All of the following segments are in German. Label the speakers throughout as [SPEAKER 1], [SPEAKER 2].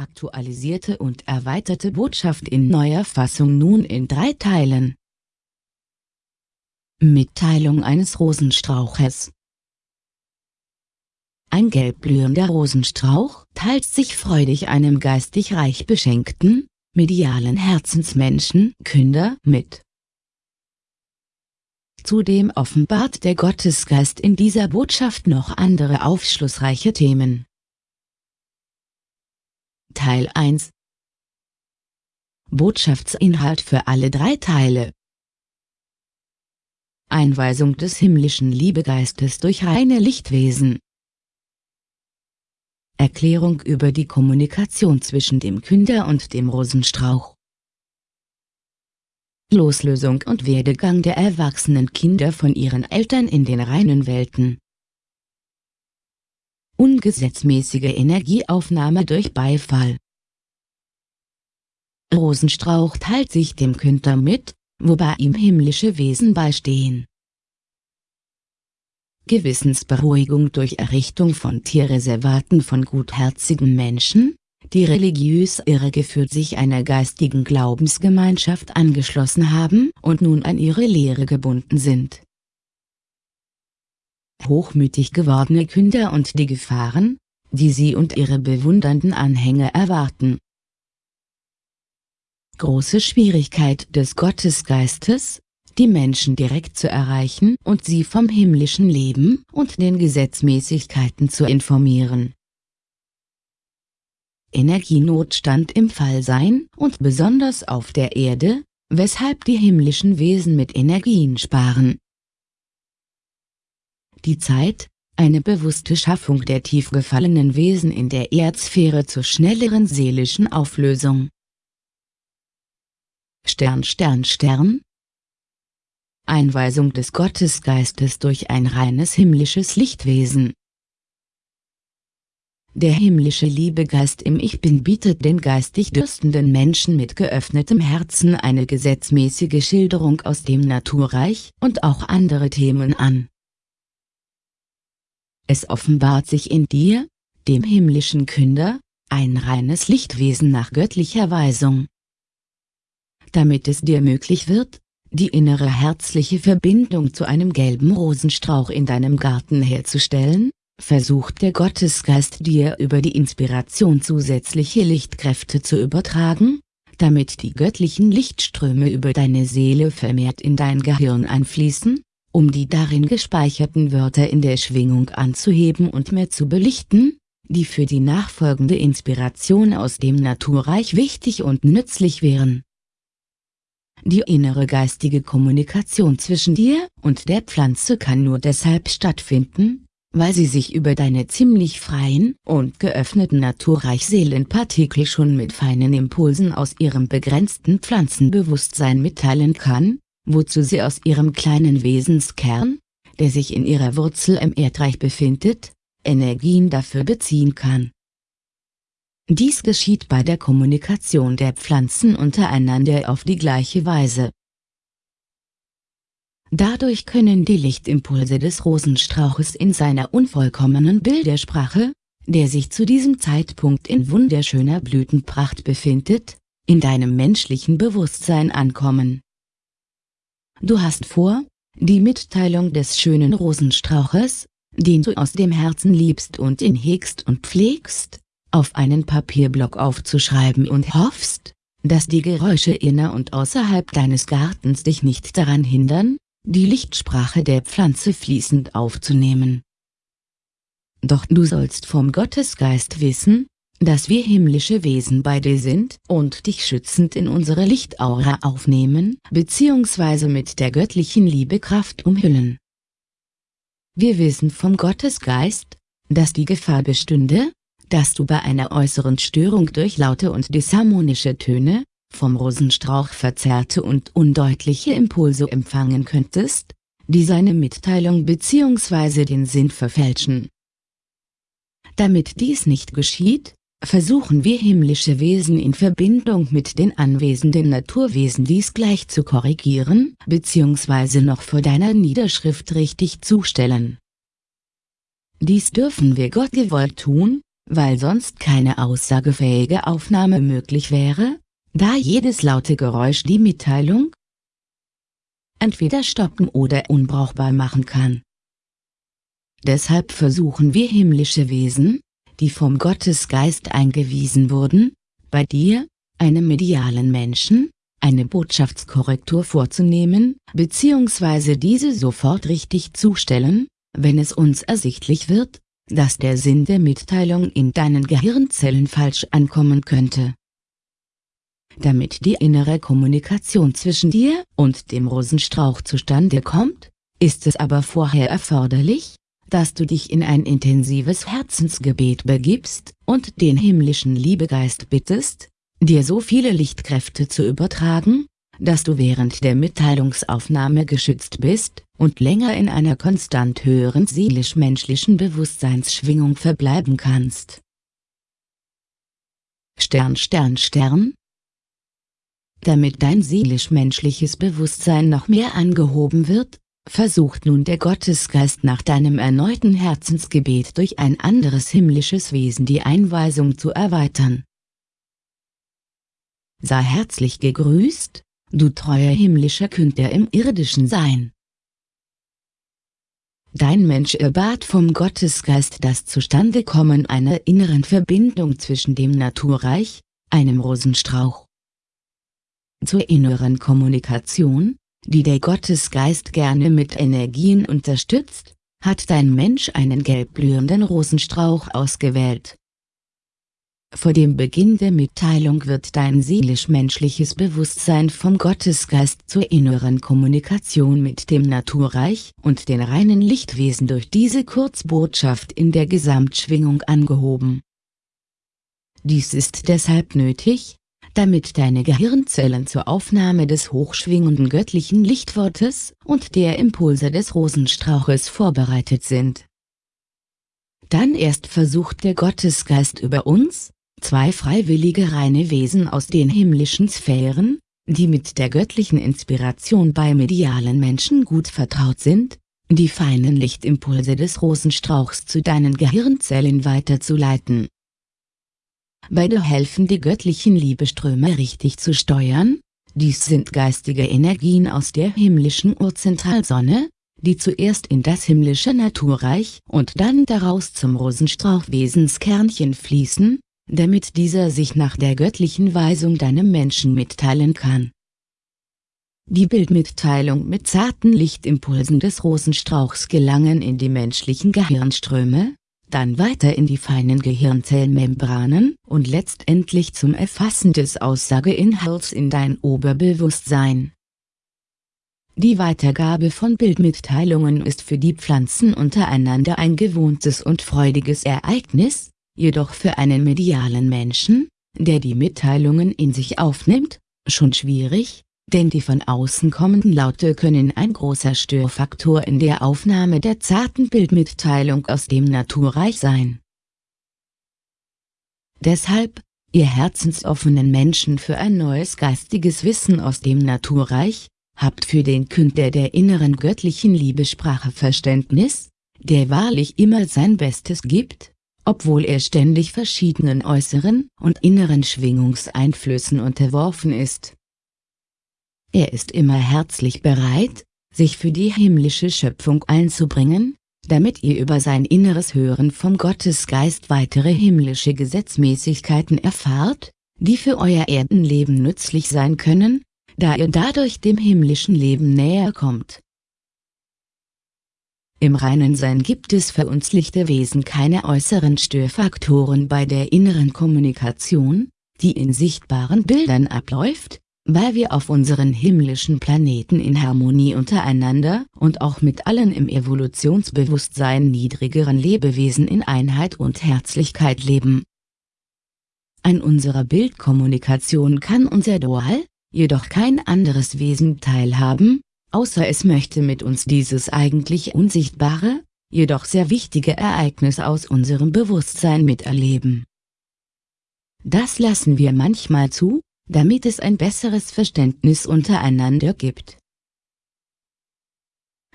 [SPEAKER 1] Aktualisierte und erweiterte Botschaft in neuer Fassung nun in drei Teilen. Mitteilung eines Rosenstrauches Ein gelbblühender Rosenstrauch teilt sich freudig einem geistig reich beschenkten, medialen Herzensmenschen Künder mit. Zudem offenbart der Gottesgeist in dieser Botschaft noch andere aufschlussreiche Themen. Teil 1 Botschaftsinhalt für alle drei Teile. Einweisung des himmlischen Liebegeistes durch reine Lichtwesen. Erklärung über die Kommunikation zwischen dem Künder und dem Rosenstrauch. Loslösung und Werdegang der erwachsenen Kinder von ihren Eltern in den reinen Welten Ungesetzmäßige Energieaufnahme durch Beifall Rosenstrauch teilt sich dem Künder mit, wobei ihm himmlische Wesen beistehen. Gewissensberuhigung durch Errichtung von Tierreservaten von gutherzigen Menschen, die religiös irregeführt sich einer geistigen Glaubensgemeinschaft angeschlossen haben und nun an ihre Lehre gebunden sind. Hochmütig gewordene Künder und die Gefahren, die sie und ihre bewundernden Anhänger erwarten. Große Schwierigkeit des Gottesgeistes, die Menschen direkt zu erreichen und sie vom himmlischen Leben und den Gesetzmäßigkeiten zu informieren. Energienotstand im Fallsein und besonders auf der Erde, weshalb die himmlischen Wesen mit Energien sparen. Die Zeit, eine bewusste Schaffung der tief gefallenen Wesen in der Erdsphäre zur schnelleren seelischen Auflösung. Stern Stern Stern Einweisung des Gottesgeistes durch ein reines himmlisches Lichtwesen der himmlische Liebegeist im Ich Bin bietet den geistig dürstenden Menschen mit geöffnetem Herzen eine gesetzmäßige Schilderung aus dem Naturreich und auch andere Themen an. Es offenbart sich in dir, dem himmlischen Künder, ein reines Lichtwesen nach göttlicher Weisung. Damit es dir möglich wird, die innere herzliche Verbindung zu einem gelben Rosenstrauch in deinem Garten herzustellen, versucht der Gottesgeist dir über die Inspiration zusätzliche Lichtkräfte zu übertragen, damit die göttlichen Lichtströme über deine Seele vermehrt in dein Gehirn einfließen, um die darin gespeicherten Wörter in der Schwingung anzuheben und mehr zu belichten, die für die nachfolgende Inspiration aus dem Naturreich wichtig und nützlich wären. Die innere geistige Kommunikation zwischen dir und der Pflanze kann nur deshalb stattfinden, weil sie sich über deine ziemlich freien und geöffneten Naturreich-Seelenpartikel schon mit feinen Impulsen aus ihrem begrenzten Pflanzenbewusstsein mitteilen kann, wozu sie aus ihrem kleinen Wesenskern, der sich in ihrer Wurzel im Erdreich befindet, Energien dafür beziehen kann. Dies geschieht bei der Kommunikation der Pflanzen untereinander auf die gleiche Weise. Dadurch können die Lichtimpulse des Rosenstrauches in seiner unvollkommenen Bildersprache, der sich zu diesem Zeitpunkt in wunderschöner Blütenpracht befindet, in deinem menschlichen Bewusstsein ankommen. Du hast vor, die Mitteilung des schönen Rosenstrauches, den du aus dem Herzen liebst und ihn hegst und pflegst, auf einen Papierblock aufzuschreiben und hoffst, dass die Geräusche inner und außerhalb deines Gartens dich nicht daran hindern, die Lichtsprache der Pflanze fließend aufzunehmen. Doch du sollst vom Gottesgeist wissen, dass wir himmlische Wesen bei dir sind und dich schützend in unsere Lichtaura aufnehmen bzw. mit der göttlichen Liebekraft umhüllen. Wir wissen vom Gottesgeist, dass die Gefahr bestünde, dass du bei einer äußeren Störung durch laute und disharmonische Töne, vom Rosenstrauch verzerrte und undeutliche Impulse empfangen könntest, die seine Mitteilung bzw. den Sinn verfälschen. Damit dies nicht geschieht, versuchen wir himmlische Wesen in Verbindung mit den anwesenden Naturwesen dies gleich zu korrigieren bzw. noch vor deiner Niederschrift richtig zustellen. Dies dürfen wir Gott gewollt tun, weil sonst keine aussagefähige Aufnahme möglich wäre, da jedes laute Geräusch die Mitteilung entweder stoppen oder unbrauchbar machen kann. Deshalb versuchen wir himmlische Wesen, die vom Gottesgeist eingewiesen wurden, bei dir, einem medialen Menschen, eine Botschaftskorrektur vorzunehmen, bzw. diese sofort richtig zustellen, wenn es uns ersichtlich wird, dass der Sinn der Mitteilung in deinen Gehirnzellen falsch ankommen könnte. Damit die innere Kommunikation zwischen dir und dem Rosenstrauch zustande kommt, ist es aber vorher erforderlich, dass du dich in ein intensives Herzensgebet begibst und den himmlischen Liebegeist bittest, dir so viele Lichtkräfte zu übertragen, dass du während der Mitteilungsaufnahme geschützt bist und länger in einer konstant höheren seelisch-menschlichen Bewusstseinsschwingung verbleiben kannst. Stern Stern Stern Damit dein seelisch-menschliches Bewusstsein noch mehr angehoben wird, versucht nun der Gottesgeist nach deinem erneuten Herzensgebet durch ein anderes himmlisches Wesen die Einweisung zu erweitern. Sei herzlich gegrüßt, du treuer himmlischer Künder im irdischen Sein. Dein Mensch erbat vom Gottesgeist das Zustandekommen einer inneren Verbindung zwischen dem Naturreich, einem Rosenstrauch. Zur inneren Kommunikation, die der Gottesgeist gerne mit Energien unterstützt, hat dein Mensch einen gelbblühenden Rosenstrauch ausgewählt. Vor dem Beginn der Mitteilung wird dein seelisch-menschliches Bewusstsein vom Gottesgeist zur inneren Kommunikation mit dem Naturreich und den reinen Lichtwesen durch diese Kurzbotschaft in der Gesamtschwingung angehoben. Dies ist deshalb nötig, damit deine Gehirnzellen zur Aufnahme des hochschwingenden göttlichen Lichtwortes und der Impulse des Rosenstrauches vorbereitet sind. Dann erst versucht der Gottesgeist über uns, zwei freiwillige reine Wesen aus den himmlischen Sphären, die mit der göttlichen Inspiration bei medialen Menschen gut vertraut sind, die feinen Lichtimpulse des Rosenstrauchs zu deinen Gehirnzellen weiterzuleiten. Beide helfen die göttlichen Liebeströme richtig zu steuern, dies sind geistige Energien aus der himmlischen Urzentralsonne, die zuerst in das himmlische Naturreich und dann daraus zum Rosenstrauchwesenskernchen fließen, damit dieser sich nach der göttlichen Weisung deinem Menschen mitteilen kann. Die Bildmitteilung mit zarten Lichtimpulsen des Rosenstrauchs gelangen in die menschlichen Gehirnströme, dann weiter in die feinen Gehirnzellmembranen und letztendlich zum Erfassen des Aussageinhalts in dein Oberbewusstsein. Die Weitergabe von Bildmitteilungen ist für die Pflanzen untereinander ein gewohntes und freudiges Ereignis, jedoch für einen medialen Menschen, der die Mitteilungen in sich aufnimmt, schon schwierig, denn die von außen kommenden Laute können ein großer Störfaktor in der Aufnahme der zarten Bildmitteilung aus dem Naturreich sein. Deshalb, ihr herzensoffenen Menschen für ein neues geistiges Wissen aus dem Naturreich, habt für den Künder der inneren göttlichen Liebesprache Verständnis, der wahrlich immer sein Bestes gibt, obwohl er ständig verschiedenen äußeren und inneren Schwingungseinflüssen unterworfen ist. Er ist immer herzlich bereit, sich für die himmlische Schöpfung einzubringen, damit ihr über sein inneres Hören vom Gottesgeist weitere himmlische Gesetzmäßigkeiten erfahrt, die für euer Erdenleben nützlich sein können, da ihr dadurch dem himmlischen Leben näher kommt. Im reinen Sein gibt es für uns lichte Wesen keine äußeren Störfaktoren bei der inneren Kommunikation, die in sichtbaren Bildern abläuft, weil wir auf unseren himmlischen Planeten in Harmonie untereinander und auch mit allen im Evolutionsbewusstsein niedrigeren Lebewesen in Einheit und Herzlichkeit leben. An unserer Bildkommunikation kann unser Dual, jedoch kein anderes Wesen teilhaben, außer es möchte mit uns dieses eigentlich unsichtbare, jedoch sehr wichtige Ereignis aus unserem Bewusstsein miterleben. Das lassen wir manchmal zu, damit es ein besseres Verständnis untereinander gibt.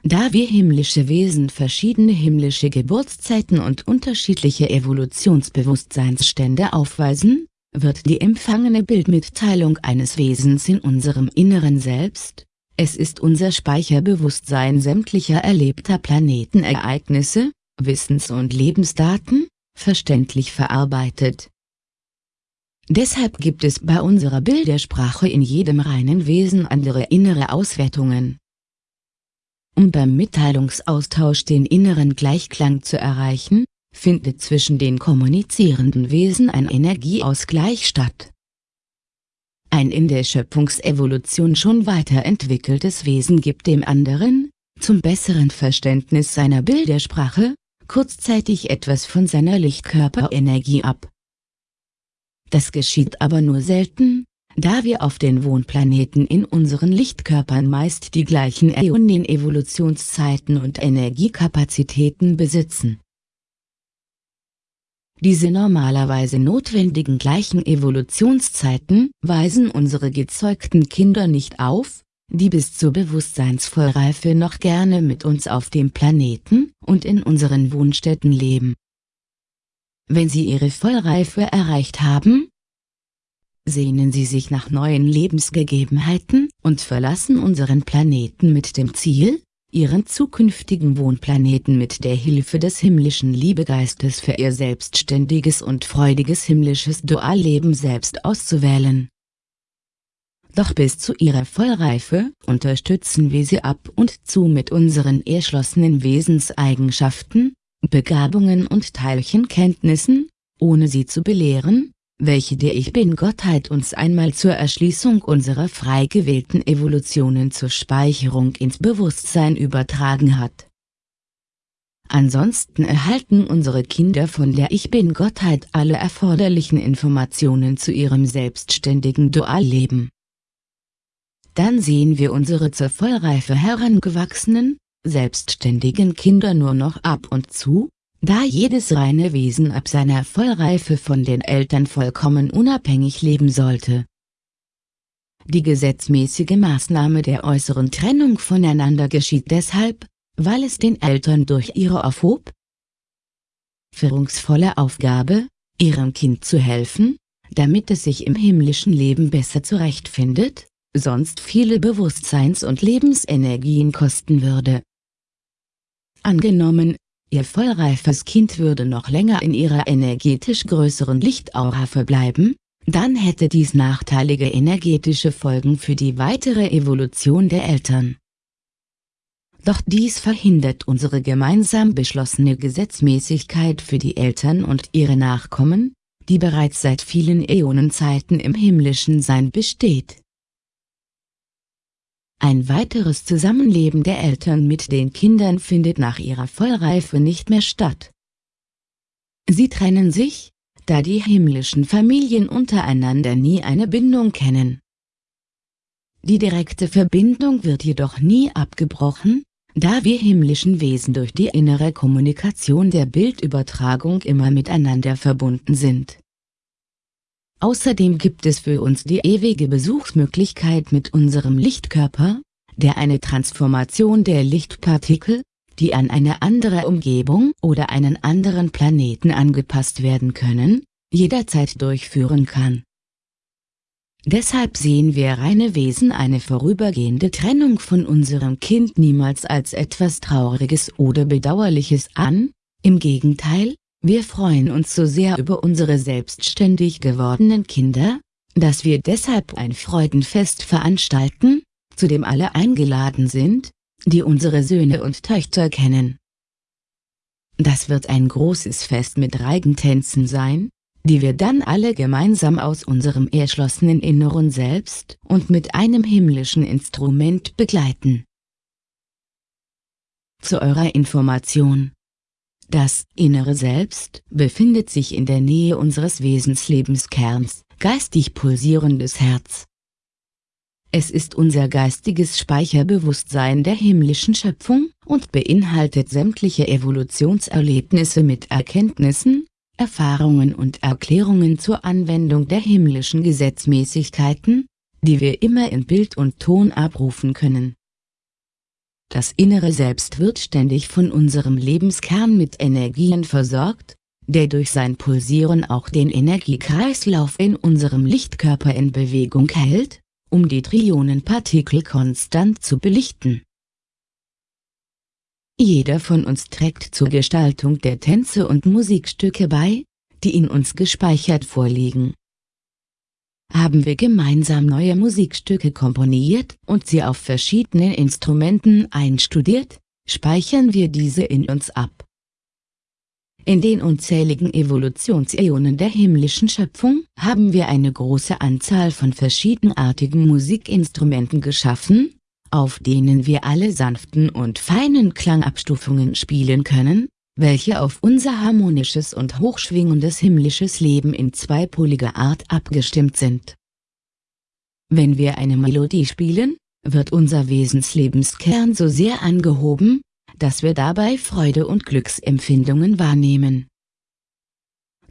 [SPEAKER 1] Da wir himmlische Wesen verschiedene himmlische Geburtszeiten und unterschiedliche Evolutionsbewusstseinsstände aufweisen, wird die empfangene Bildmitteilung eines Wesens in unserem Inneren selbst, es ist unser Speicherbewusstsein sämtlicher erlebter Planetenereignisse, Wissens- und Lebensdaten, verständlich verarbeitet. Deshalb gibt es bei unserer Bildersprache in jedem reinen Wesen andere innere Auswertungen. Um beim Mitteilungsaustausch den inneren Gleichklang zu erreichen, findet zwischen den kommunizierenden Wesen ein Energieausgleich statt. Ein in der Schöpfungsevolution schon weiterentwickeltes Wesen gibt dem anderen, zum besseren Verständnis seiner Bildersprache, kurzzeitig etwas von seiner Lichtkörperenergie ab. Das geschieht aber nur selten, da wir auf den Wohnplaneten in unseren Lichtkörpern meist die gleichen Äonen-Evolutionszeiten und Energiekapazitäten besitzen. Diese normalerweise notwendigen gleichen Evolutionszeiten weisen unsere gezeugten Kinder nicht auf, die bis zur Bewusstseinsvollreife noch gerne mit uns auf dem Planeten und in unseren Wohnstätten leben. Wenn sie ihre Vollreife erreicht haben, sehnen sie sich nach neuen Lebensgegebenheiten und verlassen unseren Planeten mit dem Ziel, ihren zukünftigen Wohnplaneten mit der Hilfe des himmlischen Liebegeistes für ihr selbstständiges und freudiges himmlisches Dualleben selbst auszuwählen. Doch bis zu ihrer Vollreife unterstützen wir sie ab und zu mit unseren erschlossenen Wesenseigenschaften, Begabungen und Teilchenkenntnissen, ohne sie zu belehren, welche der Ich Bin-Gottheit uns einmal zur Erschließung unserer frei gewählten Evolutionen zur Speicherung ins Bewusstsein übertragen hat. Ansonsten erhalten unsere Kinder von der Ich Bin-Gottheit alle erforderlichen Informationen zu ihrem selbstständigen Dualleben. Dann sehen wir unsere zur Vollreife herangewachsenen, selbstständigen Kinder nur noch ab und zu, da jedes reine Wesen ab seiner Vollreife von den Eltern vollkommen unabhängig leben sollte. Die gesetzmäßige Maßnahme der äußeren Trennung voneinander geschieht deshalb, weil es den Eltern durch ihre aufhob führungsvolle Aufgabe, ihrem Kind zu helfen, damit es sich im himmlischen Leben besser zurechtfindet, sonst viele Bewusstseins- und Lebensenergien kosten würde. Angenommen, Ihr vollreifes Kind würde noch länger in ihrer energetisch größeren Lichtaura verbleiben, dann hätte dies nachteilige energetische Folgen für die weitere Evolution der Eltern. Doch dies verhindert unsere gemeinsam beschlossene Gesetzmäßigkeit für die Eltern und ihre Nachkommen, die bereits seit vielen Äonenzeiten im himmlischen Sein besteht. Ein weiteres Zusammenleben der Eltern mit den Kindern findet nach ihrer Vollreife nicht mehr statt. Sie trennen sich, da die himmlischen Familien untereinander nie eine Bindung kennen. Die direkte Verbindung wird jedoch nie abgebrochen, da wir himmlischen Wesen durch die innere Kommunikation der Bildübertragung immer miteinander verbunden sind. Außerdem gibt es für uns die ewige Besuchsmöglichkeit mit unserem Lichtkörper, der eine Transformation der Lichtpartikel, die an eine andere Umgebung oder einen anderen Planeten angepasst werden können, jederzeit durchführen kann. Deshalb sehen wir reine Wesen eine vorübergehende Trennung von unserem Kind niemals als etwas Trauriges oder Bedauerliches an, im Gegenteil, wir freuen uns so sehr über unsere selbstständig gewordenen Kinder, dass wir deshalb ein Freudenfest veranstalten, zu dem alle eingeladen sind, die unsere Söhne und Töchter kennen. Das wird ein großes Fest mit Reigentänzen sein, die wir dann alle gemeinsam aus unserem erschlossenen Inneren selbst und mit einem himmlischen Instrument begleiten. Zu eurer Information das innere Selbst befindet sich in der Nähe unseres Wesenslebenskerns, geistig pulsierendes Herz. Es ist unser geistiges Speicherbewusstsein der himmlischen Schöpfung und beinhaltet sämtliche Evolutionserlebnisse mit Erkenntnissen, Erfahrungen und Erklärungen zur Anwendung der himmlischen Gesetzmäßigkeiten, die wir immer in Bild und Ton abrufen können. Das innere Selbst wird ständig von unserem Lebenskern mit Energien versorgt, der durch sein Pulsieren auch den Energiekreislauf in unserem Lichtkörper in Bewegung hält, um die Trillionen Partikel konstant zu belichten. Jeder von uns trägt zur Gestaltung der Tänze und Musikstücke bei, die in uns gespeichert vorliegen. Haben wir gemeinsam neue Musikstücke komponiert und sie auf verschiedenen Instrumenten einstudiert, speichern wir diese in uns ab. In den unzähligen Evolutionsäonen der himmlischen Schöpfung haben wir eine große Anzahl von verschiedenartigen Musikinstrumenten geschaffen, auf denen wir alle sanften und feinen Klangabstufungen spielen können, welche auf unser harmonisches und hochschwingendes himmlisches Leben in zweipoliger Art abgestimmt sind. Wenn wir eine Melodie spielen, wird unser Wesenslebenskern so sehr angehoben, dass wir dabei Freude und Glücksempfindungen wahrnehmen.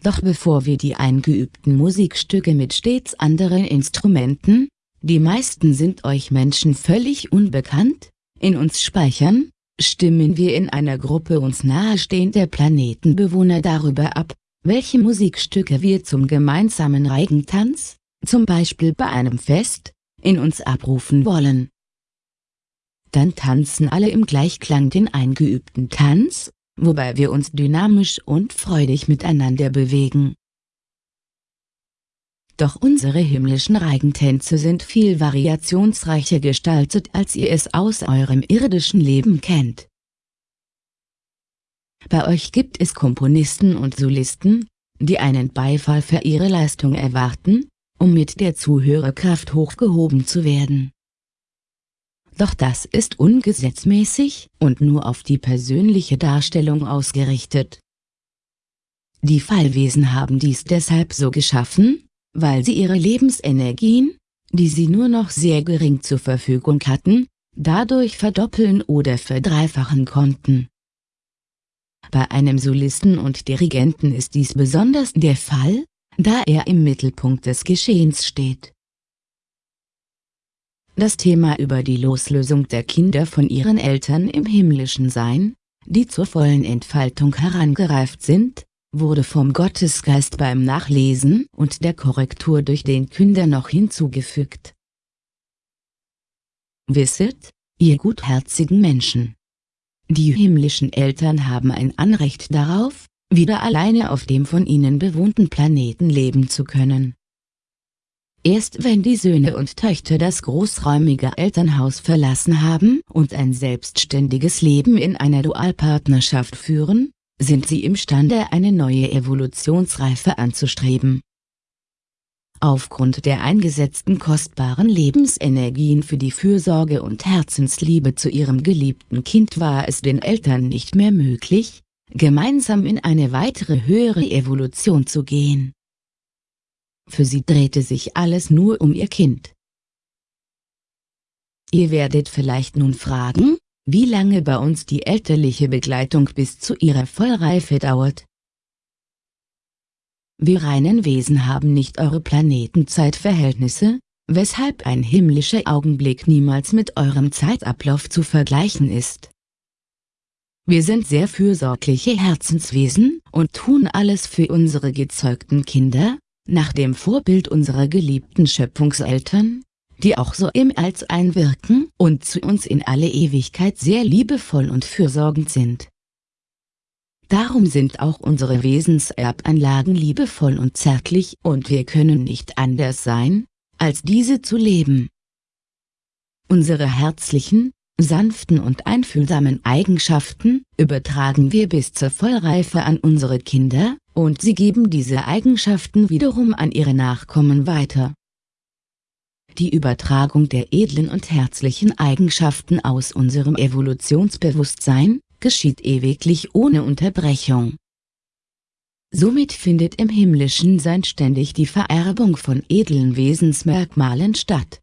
[SPEAKER 1] Doch bevor wir die eingeübten Musikstücke mit stets anderen Instrumenten, die meisten sind euch Menschen völlig unbekannt, in uns speichern, stimmen wir in einer Gruppe uns nahestehender Planetenbewohner darüber ab, welche Musikstücke wir zum gemeinsamen Reigentanz, zum Beispiel bei einem Fest, in uns abrufen wollen. Dann tanzen alle im Gleichklang den eingeübten Tanz, wobei wir uns dynamisch und freudig miteinander bewegen. Doch unsere himmlischen Reigentänze sind viel variationsreicher gestaltet als ihr es aus eurem irdischen Leben kennt. Bei euch gibt es Komponisten und Solisten, die einen Beifall für ihre Leistung erwarten, um mit der Zuhörerkraft hochgehoben zu werden. Doch das ist ungesetzmäßig und nur auf die persönliche Darstellung ausgerichtet. Die Fallwesen haben dies deshalb so geschaffen, weil sie ihre Lebensenergien, die sie nur noch sehr gering zur Verfügung hatten, dadurch verdoppeln oder verdreifachen konnten. Bei einem Solisten und Dirigenten ist dies besonders der Fall, da er im Mittelpunkt des Geschehens steht. Das Thema über die Loslösung der Kinder von ihren Eltern im himmlischen Sein, die zur vollen Entfaltung herangereift sind, wurde vom Gottesgeist beim Nachlesen und der Korrektur durch den Künder noch hinzugefügt. Wisset, ihr gutherzigen Menschen. Die himmlischen Eltern haben ein Anrecht darauf, wieder alleine auf dem von ihnen bewohnten Planeten leben zu können. Erst wenn die Söhne und Töchter das großräumige Elternhaus verlassen haben und ein selbstständiges Leben in einer Dualpartnerschaft führen, sind sie imstande eine neue Evolutionsreife anzustreben. Aufgrund der eingesetzten kostbaren Lebensenergien für die Fürsorge und Herzensliebe zu ihrem geliebten Kind war es den Eltern nicht mehr möglich, gemeinsam in eine weitere höhere Evolution zu gehen. Für sie drehte sich alles nur um ihr Kind. Ihr werdet vielleicht nun fragen, wie lange bei uns die elterliche Begleitung bis zu ihrer Vollreife dauert. Wir reinen Wesen haben nicht eure Planetenzeitverhältnisse, weshalb ein himmlischer Augenblick niemals mit eurem Zeitablauf zu vergleichen ist. Wir sind sehr fürsorgliche Herzenswesen und tun alles für unsere gezeugten Kinder, nach dem Vorbild unserer geliebten Schöpfungseltern, die auch so im Als einwirken und zu uns in alle Ewigkeit sehr liebevoll und fürsorgend sind. Darum sind auch unsere Wesenserbanlagen liebevoll und zärtlich und wir können nicht anders sein, als diese zu leben. Unsere herzlichen, sanften und einfühlsamen Eigenschaften übertragen wir bis zur Vollreife an unsere Kinder, und sie geben diese Eigenschaften wiederum an ihre Nachkommen weiter. Die Übertragung der edlen und herzlichen Eigenschaften aus unserem Evolutionsbewusstsein, geschieht ewiglich ohne Unterbrechung. Somit findet im himmlischen Sein ständig die Vererbung von edlen Wesensmerkmalen statt.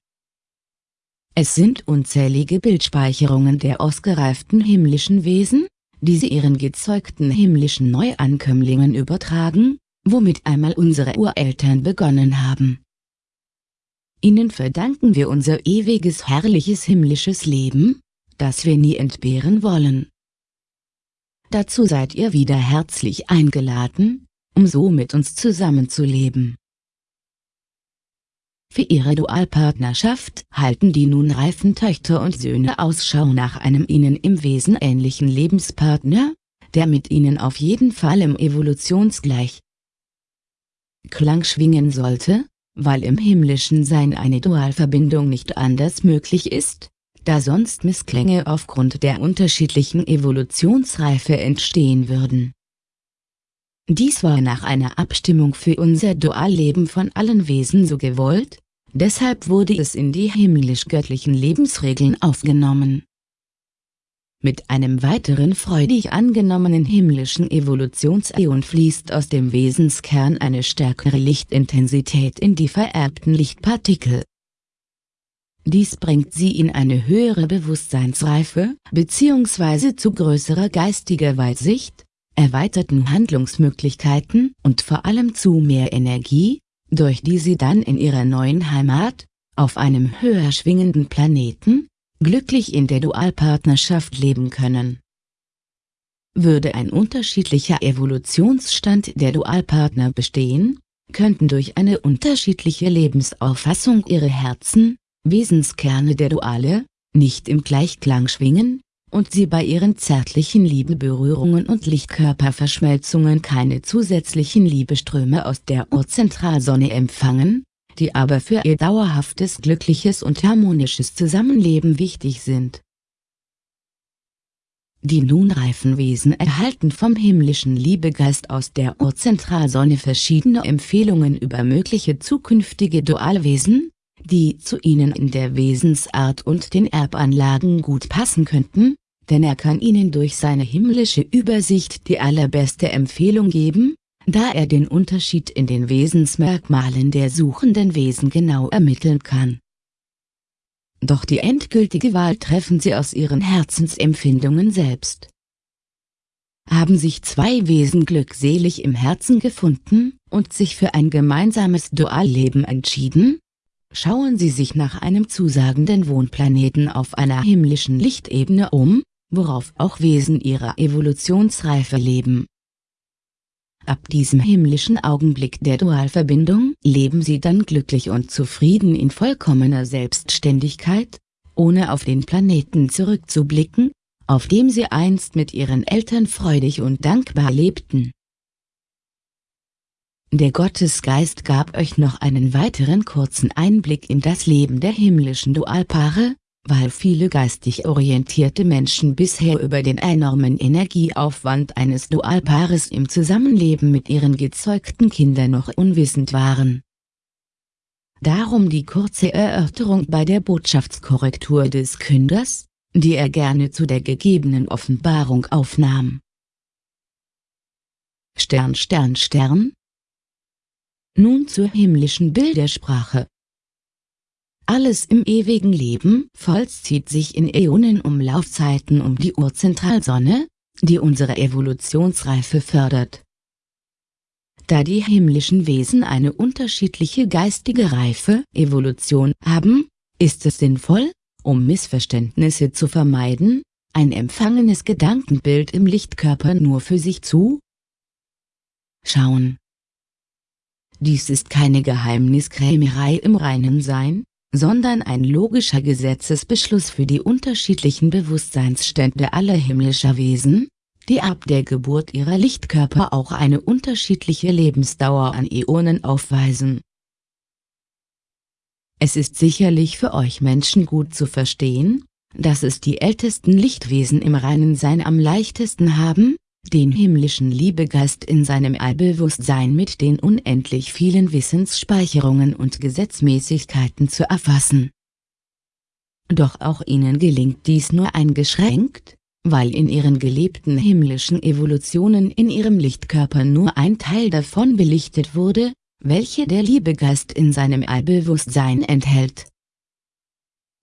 [SPEAKER 1] Es sind unzählige Bildspeicherungen der ausgereiften himmlischen Wesen, die sie ihren gezeugten himmlischen Neuankömmlingen übertragen, womit einmal unsere Ureltern begonnen haben. Ihnen verdanken wir unser ewiges herrliches himmlisches Leben, das wir nie entbehren wollen. Dazu seid ihr wieder herzlich eingeladen, um so mit uns zusammenzuleben. Für ihre Dualpartnerschaft halten die nun reifen Töchter und Söhne Ausschau nach einem ihnen im Wesen ähnlichen Lebenspartner, der mit ihnen auf jeden Fall im Evolutionsgleich Klang schwingen sollte, weil im himmlischen Sein eine Dualverbindung nicht anders möglich ist, da sonst Missklänge aufgrund der unterschiedlichen Evolutionsreife entstehen würden. Dies war nach einer Abstimmung für unser Dualleben von allen Wesen so gewollt, deshalb wurde es in die himmlisch-göttlichen Lebensregeln aufgenommen. Mit einem weiteren freudig angenommenen himmlischen Evolutionsäon fließt aus dem Wesenskern eine stärkere Lichtintensität in die vererbten Lichtpartikel. Dies bringt sie in eine höhere Bewusstseinsreife bzw. zu größerer geistiger Weitsicht, erweiterten Handlungsmöglichkeiten und vor allem zu mehr Energie, durch die sie dann in ihrer neuen Heimat, auf einem höher schwingenden Planeten, glücklich in der Dualpartnerschaft leben können. Würde ein unterschiedlicher Evolutionsstand der Dualpartner bestehen, könnten durch eine unterschiedliche Lebensauffassung ihre Herzen, Wesenskerne der Duale, nicht im Gleichklang schwingen, und sie bei ihren zärtlichen Liebeberührungen und Lichtkörperverschmelzungen keine zusätzlichen Liebeströme aus der Urzentralsonne empfangen, die aber für ihr dauerhaftes glückliches und harmonisches Zusammenleben wichtig sind. Die nun reifen Wesen erhalten vom himmlischen Liebegeist aus der Urzentralsonne verschiedene Empfehlungen über mögliche zukünftige Dualwesen, die zu ihnen in der Wesensart und den Erbanlagen gut passen könnten, denn er kann ihnen durch seine himmlische Übersicht die allerbeste Empfehlung geben, da er den Unterschied in den Wesensmerkmalen der suchenden Wesen genau ermitteln kann. Doch die endgültige Wahl treffen sie aus ihren Herzensempfindungen selbst. Haben sich zwei Wesen glückselig im Herzen gefunden und sich für ein gemeinsames Dualleben entschieden? Schauen Sie sich nach einem zusagenden Wohnplaneten auf einer himmlischen Lichtebene um, worauf auch Wesen ihrer Evolutionsreife leben. Ab diesem himmlischen Augenblick der Dualverbindung leben sie dann glücklich und zufrieden in vollkommener Selbstständigkeit, ohne auf den Planeten zurückzublicken, auf dem sie einst mit ihren Eltern freudig und dankbar lebten. Der Gottesgeist gab euch noch einen weiteren kurzen Einblick in das Leben der himmlischen Dualpaare, weil viele geistig orientierte Menschen bisher über den enormen Energieaufwand eines Dualpaares im Zusammenleben mit ihren gezeugten Kindern noch unwissend waren. Darum die kurze Erörterung bei der Botschaftskorrektur des Künders, die er gerne zu der gegebenen Offenbarung aufnahm. Stern Stern Stern Nun zur himmlischen Bildersprache. Alles im ewigen Leben vollzieht sich in Äonenumlaufzeiten um die Urzentralsonne, die unsere Evolutionsreife fördert. Da die himmlischen Wesen eine unterschiedliche geistige Reife, Evolution haben, ist es sinnvoll, um Missverständnisse zu vermeiden, ein empfangenes Gedankenbild im Lichtkörper nur für sich zu schauen. Dies ist keine Geheimniskrämerei im reinen Sein, sondern ein logischer Gesetzesbeschluss für die unterschiedlichen Bewusstseinsstände aller himmlischer Wesen, die ab der Geburt ihrer Lichtkörper auch eine unterschiedliche Lebensdauer an Äonen aufweisen. Es ist sicherlich für euch Menschen gut zu verstehen, dass es die ältesten Lichtwesen im reinen Sein am leichtesten haben, den himmlischen Liebegeist in seinem Allbewusstsein mit den unendlich vielen Wissensspeicherungen und Gesetzmäßigkeiten zu erfassen. Doch auch ihnen gelingt dies nur eingeschränkt, weil in ihren gelebten himmlischen Evolutionen in ihrem Lichtkörper nur ein Teil davon belichtet wurde, welche der Liebegeist in seinem Allbewusstsein enthält.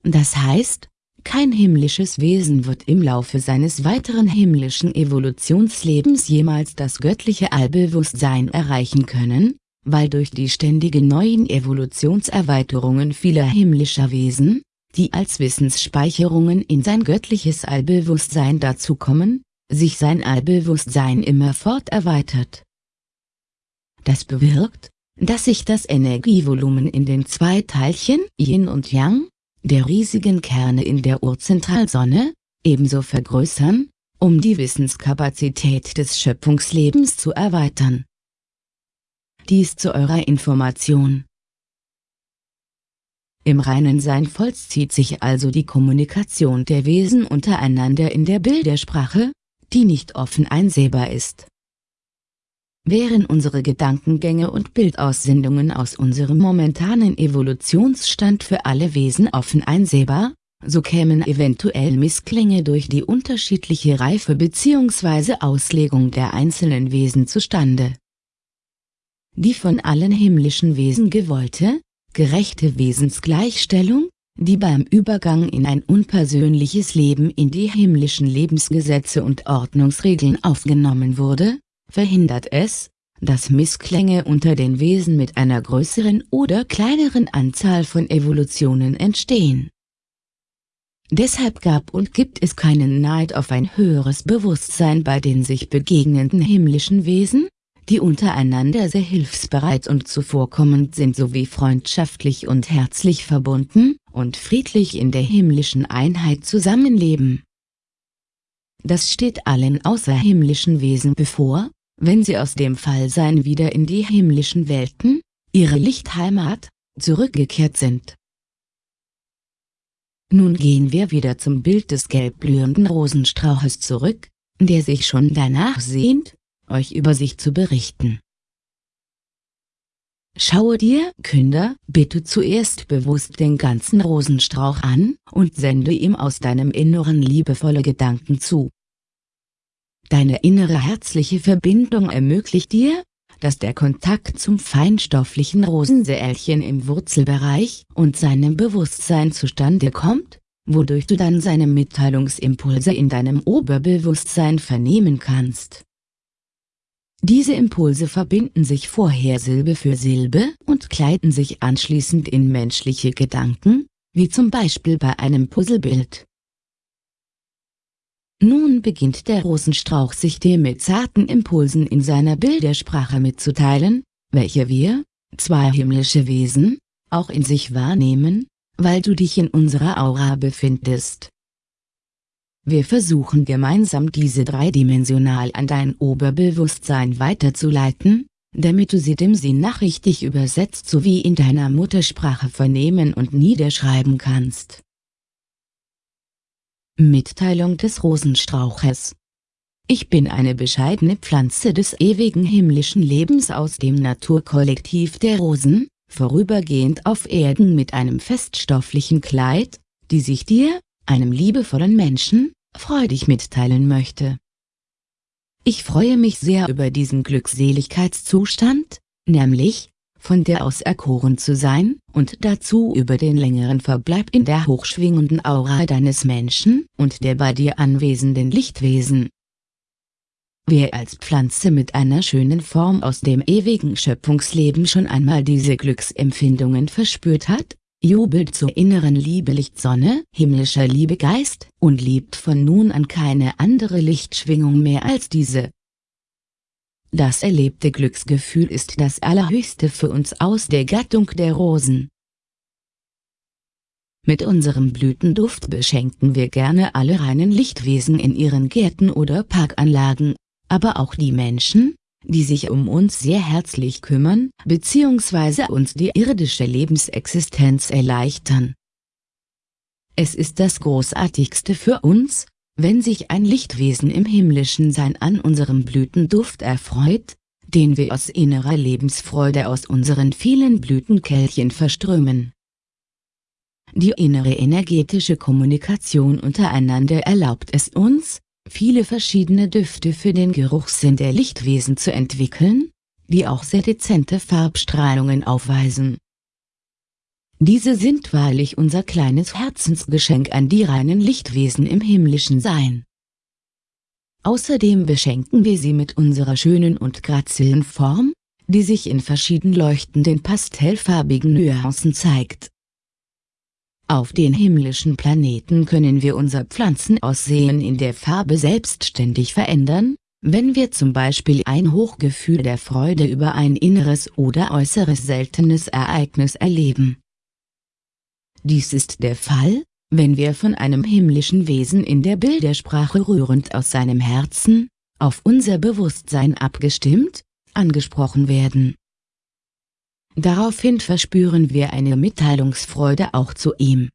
[SPEAKER 1] Das heißt, kein himmlisches Wesen wird im Laufe seines weiteren himmlischen Evolutionslebens jemals das göttliche Allbewusstsein erreichen können, weil durch die ständigen neuen Evolutionserweiterungen vieler himmlischer Wesen, die als Wissensspeicherungen in sein göttliches Allbewusstsein dazukommen, sich sein Allbewusstsein immerfort erweitert. Das bewirkt, dass sich das Energievolumen in den zwei Teilchen Yin und Yang, der riesigen Kerne in der Urzentralsonne, ebenso vergrößern, um die Wissenskapazität des Schöpfungslebens zu erweitern. Dies zu eurer Information. Im reinen Sein vollzieht sich also die Kommunikation der Wesen untereinander in der Bildersprache, die nicht offen einsehbar ist. Wären unsere Gedankengänge und Bildaussendungen aus unserem momentanen Evolutionsstand für alle Wesen offen einsehbar, so kämen eventuell Missklänge durch die unterschiedliche Reife bzw. Auslegung der einzelnen Wesen zustande. Die von allen himmlischen Wesen gewollte, gerechte Wesensgleichstellung, die beim Übergang in ein unpersönliches Leben in die himmlischen Lebensgesetze und Ordnungsregeln aufgenommen wurde, verhindert es, dass Missklänge unter den Wesen mit einer größeren oder kleineren Anzahl von Evolutionen entstehen. Deshalb gab und gibt es keinen Neid auf ein höheres Bewusstsein bei den sich begegnenden himmlischen Wesen, die untereinander sehr hilfsbereit und zuvorkommend sind sowie freundschaftlich und herzlich verbunden und friedlich in der himmlischen Einheit zusammenleben. Das steht allen außerhimmlischen Wesen bevor, wenn sie aus dem Fallsein wieder in die himmlischen Welten, ihre Lichtheimat, zurückgekehrt sind. Nun gehen wir wieder zum Bild des gelbblühenden Rosenstrauches zurück, der sich schon danach sehnt, euch über sich zu berichten. Schaue dir, Künder, bitte zuerst bewusst den ganzen Rosenstrauch an und sende ihm aus deinem Inneren liebevolle Gedanken zu. Deine innere herzliche Verbindung ermöglicht dir, dass der Kontakt zum feinstofflichen Rosensäelchen im Wurzelbereich und seinem Bewusstsein zustande kommt, wodurch du dann seine Mitteilungsimpulse in deinem Oberbewusstsein vernehmen kannst. Diese Impulse verbinden sich vorher Silbe für Silbe und kleiden sich anschließend in menschliche Gedanken, wie zum Beispiel bei einem Puzzlebild. Nun beginnt der Rosenstrauch sich dir mit zarten Impulsen in seiner Bildersprache mitzuteilen, welche wir, zwei himmlische Wesen, auch in sich wahrnehmen, weil du dich in unserer Aura befindest. Wir versuchen gemeinsam diese dreidimensional an dein Oberbewusstsein weiterzuleiten, damit du sie dem Sinn nach richtig übersetzt sowie in deiner Muttersprache vernehmen und niederschreiben kannst. Mitteilung des Rosenstrauches Ich bin eine bescheidene Pflanze des ewigen himmlischen Lebens aus dem Naturkollektiv der Rosen, vorübergehend auf Erden mit einem feststofflichen Kleid, die sich dir, einem liebevollen Menschen, freudig mitteilen möchte. Ich freue mich sehr über diesen Glückseligkeitszustand, nämlich, von der auserkoren zu sein, und dazu über den längeren Verbleib in der hochschwingenden Aura deines Menschen und der bei dir anwesenden Lichtwesen. Wer als Pflanze mit einer schönen Form aus dem ewigen Schöpfungsleben schon einmal diese Glücksempfindungen verspürt hat, jubelt zur inneren Liebe Lichtsonne, himmlischer Liebegeist, und liebt von nun an keine andere Lichtschwingung mehr als diese. Das erlebte Glücksgefühl ist das Allerhöchste für uns aus der Gattung der Rosen. Mit unserem Blütenduft beschenken wir gerne alle reinen Lichtwesen in ihren Gärten oder Parkanlagen, aber auch die Menschen, die sich um uns sehr herzlich kümmern, bzw. uns die irdische Lebensexistenz erleichtern. Es ist das Großartigste für uns, wenn sich ein Lichtwesen im himmlischen Sein an unserem Blütenduft erfreut, den wir aus innerer Lebensfreude aus unseren vielen Blütenkelchen verströmen. Die innere energetische Kommunikation untereinander erlaubt es uns, viele verschiedene Düfte für den Geruchssinn der Lichtwesen zu entwickeln, die auch sehr dezente Farbstrahlungen aufweisen. Diese sind wahrlich unser kleines Herzensgeschenk an die reinen Lichtwesen im himmlischen Sein. Außerdem beschenken wir sie mit unserer schönen und grazilen Form, die sich in verschieden leuchtenden pastellfarbigen Nuancen zeigt. Auf den himmlischen Planeten können wir unser Pflanzenaussehen in der Farbe selbstständig verändern, wenn wir zum Beispiel ein Hochgefühl der Freude über ein inneres oder äußeres seltenes Ereignis erleben. Dies ist der Fall, wenn wir von einem himmlischen Wesen in der Bildersprache rührend aus seinem Herzen, auf unser Bewusstsein abgestimmt, angesprochen werden. Daraufhin verspüren wir eine Mitteilungsfreude auch zu ihm.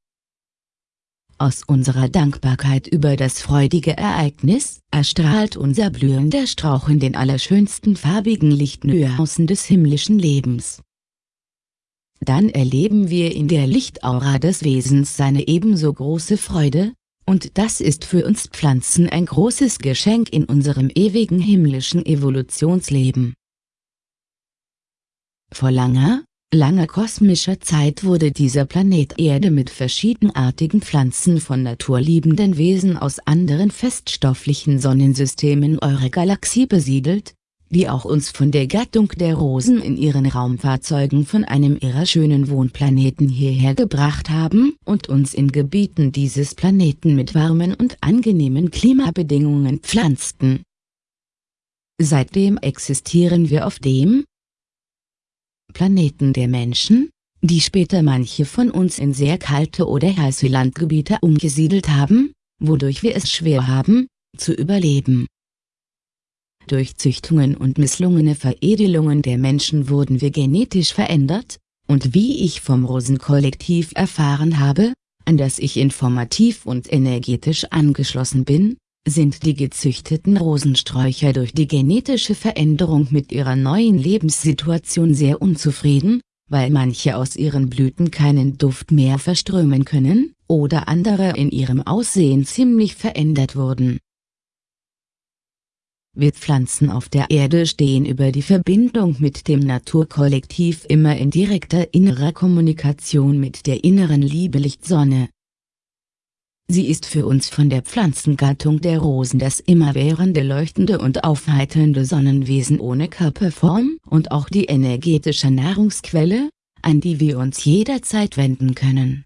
[SPEAKER 1] Aus unserer Dankbarkeit über das freudige Ereignis, erstrahlt unser blühender Strauch in den allerschönsten farbigen Lichtnuancen des himmlischen Lebens. Dann erleben wir in der Lichtaura des Wesens seine ebenso große Freude, und das ist für uns Pflanzen ein großes Geschenk in unserem ewigen himmlischen Evolutionsleben. Vor langer, langer kosmischer Zeit wurde dieser Planet Erde mit verschiedenartigen Pflanzen von naturliebenden Wesen aus anderen feststofflichen Sonnensystemen eurer Galaxie besiedelt, die auch uns von der Gattung der Rosen in ihren Raumfahrzeugen von einem ihrer schönen Wohnplaneten hierher gebracht haben und uns in Gebieten dieses Planeten mit warmen und angenehmen Klimabedingungen pflanzten. Seitdem existieren wir auf dem, Planeten der Menschen, die später manche von uns in sehr kalte oder heiße Landgebiete umgesiedelt haben, wodurch wir es schwer haben, zu überleben. Durch Züchtungen und misslungene Veredelungen der Menschen wurden wir genetisch verändert, und wie ich vom Rosenkollektiv erfahren habe, an das ich informativ und energetisch angeschlossen bin, sind die gezüchteten Rosensträucher durch die genetische Veränderung mit ihrer neuen Lebenssituation sehr unzufrieden, weil manche aus ihren Blüten keinen Duft mehr verströmen können, oder andere in ihrem Aussehen ziemlich verändert wurden. Wir Pflanzen auf der Erde stehen über die Verbindung mit dem Naturkollektiv immer in direkter innerer Kommunikation mit der inneren Lieblichtsonne, Sie ist für uns von der Pflanzengattung der Rosen das immerwährende leuchtende und aufheiternde Sonnenwesen ohne Körperform und auch die energetische Nahrungsquelle, an die wir uns jederzeit wenden können.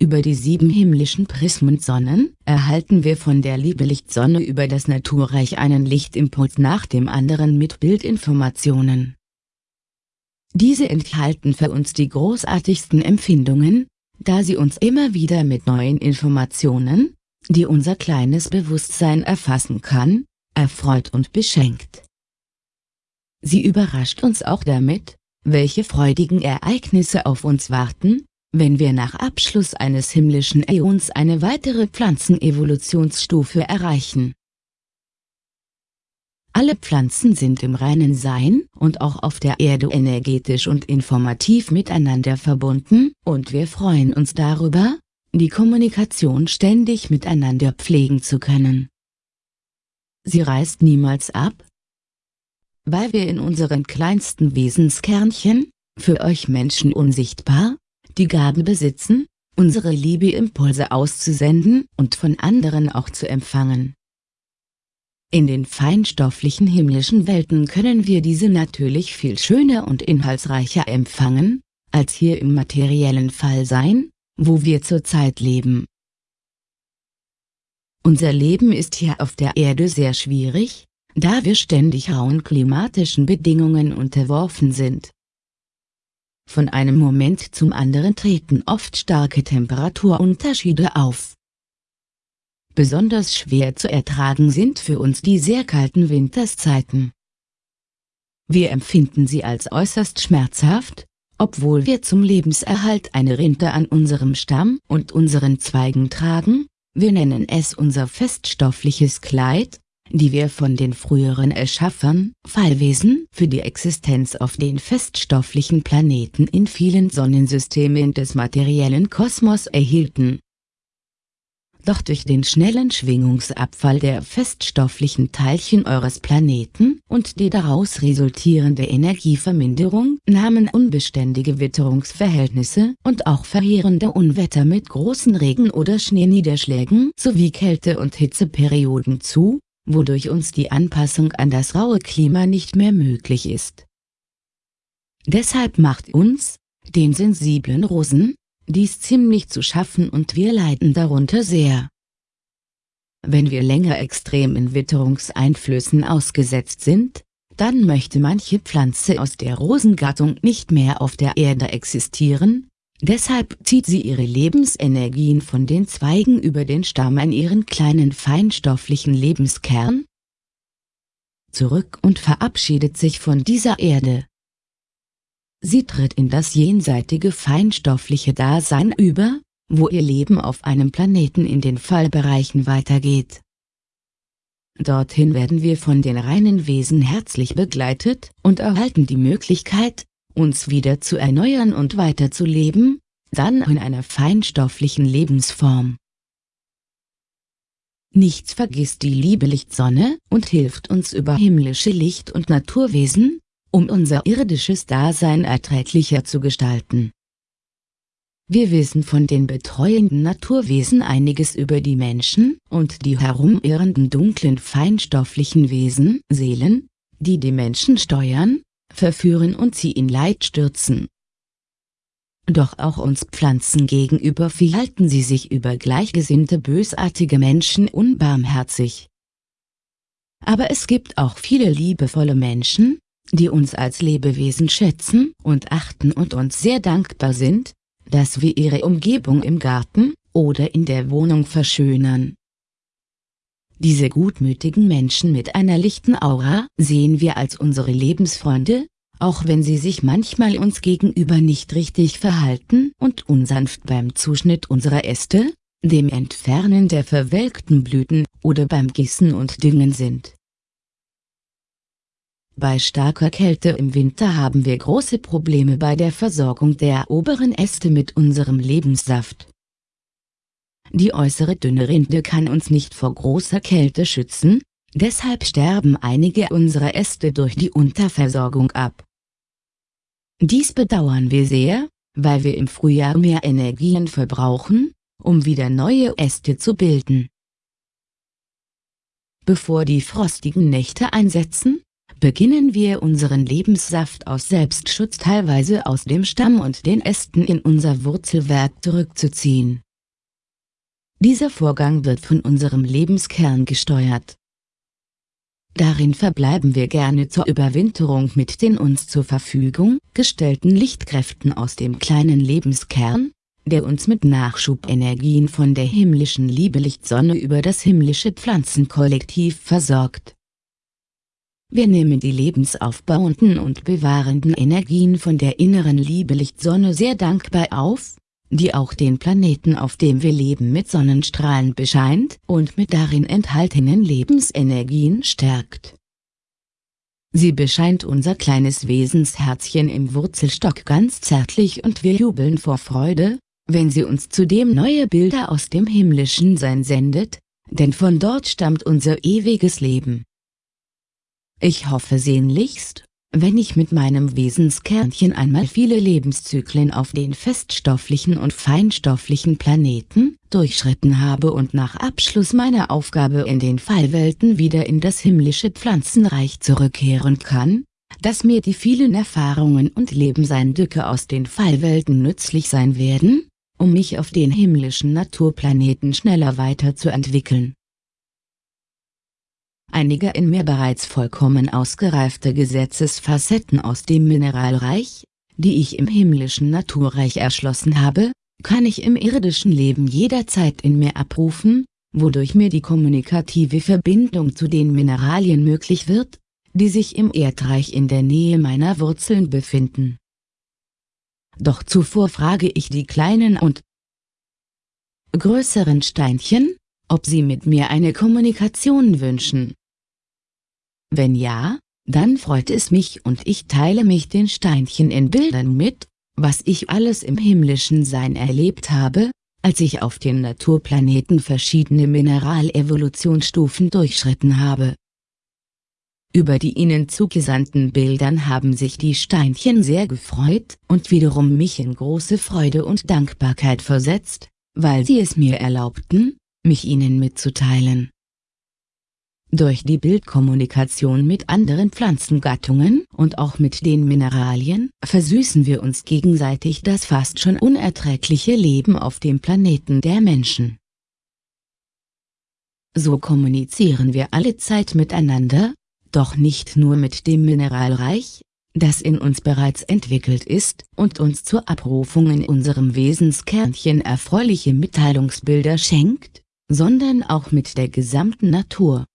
[SPEAKER 1] Über die sieben himmlischen Prismensonnen erhalten wir von der Liebelichtsonne über das Naturreich einen Lichtimpuls nach dem anderen mit Bildinformationen. Diese enthalten für uns die großartigsten Empfindungen, da sie uns immer wieder mit neuen Informationen, die unser kleines Bewusstsein erfassen kann, erfreut und beschenkt. Sie überrascht uns auch damit, welche freudigen Ereignisse auf uns warten, wenn wir nach Abschluss eines himmlischen Äons eine weitere Pflanzenevolutionsstufe erreichen. Alle Pflanzen sind im reinen Sein und auch auf der Erde energetisch und informativ miteinander verbunden, und wir freuen uns darüber, die Kommunikation ständig miteinander pflegen zu können. Sie reißt niemals ab, weil wir in unseren kleinsten Wesenskernchen, für euch Menschen unsichtbar, die Gabe besitzen, unsere Liebeimpulse auszusenden und von anderen auch zu empfangen. In den feinstofflichen himmlischen Welten können wir diese natürlich viel schöner und inhaltsreicher empfangen, als hier im materiellen Fall sein, wo wir zurzeit leben. Unser Leben ist hier auf der Erde sehr schwierig, da wir ständig rauen klimatischen Bedingungen unterworfen sind. Von einem Moment zum anderen treten oft starke Temperaturunterschiede auf. Besonders schwer zu ertragen sind für uns die sehr kalten Winterszeiten. Wir empfinden sie als äußerst schmerzhaft, obwohl wir zum Lebenserhalt eine Rinde an unserem Stamm und unseren Zweigen tragen, wir nennen es unser feststoffliches Kleid, die wir von den früheren Erschaffern, Fallwesen, für die Existenz auf den feststofflichen Planeten in vielen Sonnensystemen des materiellen Kosmos erhielten. Doch durch den schnellen Schwingungsabfall der feststofflichen Teilchen eures Planeten und die daraus resultierende Energieverminderung nahmen unbeständige Witterungsverhältnisse und auch verheerende Unwetter mit großen Regen- oder Schneeniederschlägen sowie Kälte- und Hitzeperioden zu, wodurch uns die Anpassung an das raue Klima nicht mehr möglich ist. Deshalb macht uns, den sensiblen Rosen, dies ziemlich zu schaffen und wir leiden darunter sehr. Wenn wir länger extremen Witterungseinflüssen ausgesetzt sind, dann möchte manche Pflanze aus der Rosengattung nicht mehr auf der Erde existieren, deshalb zieht sie ihre Lebensenergien von den Zweigen über den Stamm an ihren kleinen feinstofflichen Lebenskern zurück und verabschiedet sich von dieser Erde. Sie tritt in das jenseitige feinstoffliche Dasein über, wo ihr Leben auf einem Planeten in den Fallbereichen weitergeht. Dorthin werden wir von den reinen Wesen herzlich begleitet und erhalten die Möglichkeit, uns wieder zu erneuern und weiterzuleben, dann in einer feinstofflichen Lebensform. Nichts vergisst die liebe Lichtsonne und hilft uns über himmlische Licht- und Naturwesen, um unser irdisches Dasein erträglicher zu gestalten. Wir wissen von den betreuenden Naturwesen einiges über die Menschen und die herumirrenden dunklen feinstofflichen Wesen, Seelen, die die Menschen steuern, verführen und sie in Leid stürzen. Doch auch uns Pflanzen gegenüber verhalten sie sich über gleichgesinnte bösartige Menschen unbarmherzig. Aber es gibt auch viele liebevolle Menschen, die uns als Lebewesen schätzen und achten und uns sehr dankbar sind, dass wir ihre Umgebung im Garten oder in der Wohnung verschönern. Diese gutmütigen Menschen mit einer lichten Aura sehen wir als unsere Lebensfreunde, auch wenn sie sich manchmal uns gegenüber nicht richtig verhalten und unsanft beim Zuschnitt unserer Äste, dem Entfernen der verwelkten Blüten oder beim Gießen und Düngen sind. Bei starker Kälte im Winter haben wir große Probleme bei der Versorgung der oberen Äste mit unserem Lebenssaft. Die äußere dünne Rinde kann uns nicht vor großer Kälte schützen, deshalb sterben einige unserer Äste durch die Unterversorgung ab. Dies bedauern wir sehr, weil wir im Frühjahr mehr Energien verbrauchen, um wieder neue Äste zu bilden. Bevor die frostigen Nächte einsetzen, beginnen wir unseren Lebenssaft aus Selbstschutz teilweise aus dem Stamm und den Ästen in unser Wurzelwerk zurückzuziehen. Dieser Vorgang wird von unserem Lebenskern gesteuert. Darin verbleiben wir gerne zur Überwinterung mit den uns zur Verfügung gestellten Lichtkräften aus dem kleinen Lebenskern, der uns mit Nachschubenergien von der himmlischen Liebelicht-Sonne über das himmlische Pflanzenkollektiv versorgt. Wir nehmen die lebensaufbauenden und bewahrenden Energien von der inneren Liebelicht-Sonne sehr dankbar auf, die auch den Planeten auf dem wir leben mit Sonnenstrahlen bescheint und mit darin enthaltenen Lebensenergien stärkt. Sie bescheint unser kleines Wesensherzchen im Wurzelstock ganz zärtlich und wir jubeln vor Freude, wenn sie uns zudem neue Bilder aus dem himmlischen Sein sendet, denn von dort stammt unser ewiges Leben. Ich hoffe sehnlichst, wenn ich mit meinem Wesenskernchen einmal viele Lebenszyklen auf den feststofflichen und feinstofflichen Planeten durchschritten habe und nach Abschluss meiner Aufgabe in den Fallwelten wieder in das himmlische Pflanzenreich zurückkehren kann, dass mir die vielen Erfahrungen und Lebenseindrücke aus den Fallwelten nützlich sein werden, um mich auf den himmlischen Naturplaneten schneller weiterzuentwickeln einige in mir bereits vollkommen ausgereifte Gesetzesfacetten aus dem Mineralreich, die ich im himmlischen Naturreich erschlossen habe, kann ich im irdischen Leben jederzeit in mir abrufen, wodurch mir die kommunikative Verbindung zu den Mineralien möglich wird, die sich im Erdreich in der Nähe meiner Wurzeln befinden. Doch zuvor frage ich die kleinen und größeren Steinchen, ob sie mit mir eine Kommunikation wünschen. Wenn ja, dann freut es mich und ich teile mich den Steinchen in Bildern mit, was ich alles im himmlischen Sein erlebt habe, als ich auf den Naturplaneten verschiedene Mineralevolutionsstufen durchschritten habe. Über die ihnen zugesandten Bildern haben sich die Steinchen sehr gefreut und wiederum mich in große Freude und Dankbarkeit versetzt, weil sie es mir erlaubten, mich ihnen mitzuteilen. Durch die Bildkommunikation mit anderen Pflanzengattungen und auch mit den Mineralien versüßen wir uns gegenseitig das fast schon unerträgliche Leben auf dem Planeten der Menschen. So kommunizieren wir alle Zeit miteinander, doch nicht nur mit dem Mineralreich, das in uns bereits entwickelt ist und uns zur Abrufung in unserem Wesenskernchen erfreuliche Mitteilungsbilder schenkt, sondern auch mit der gesamten Natur.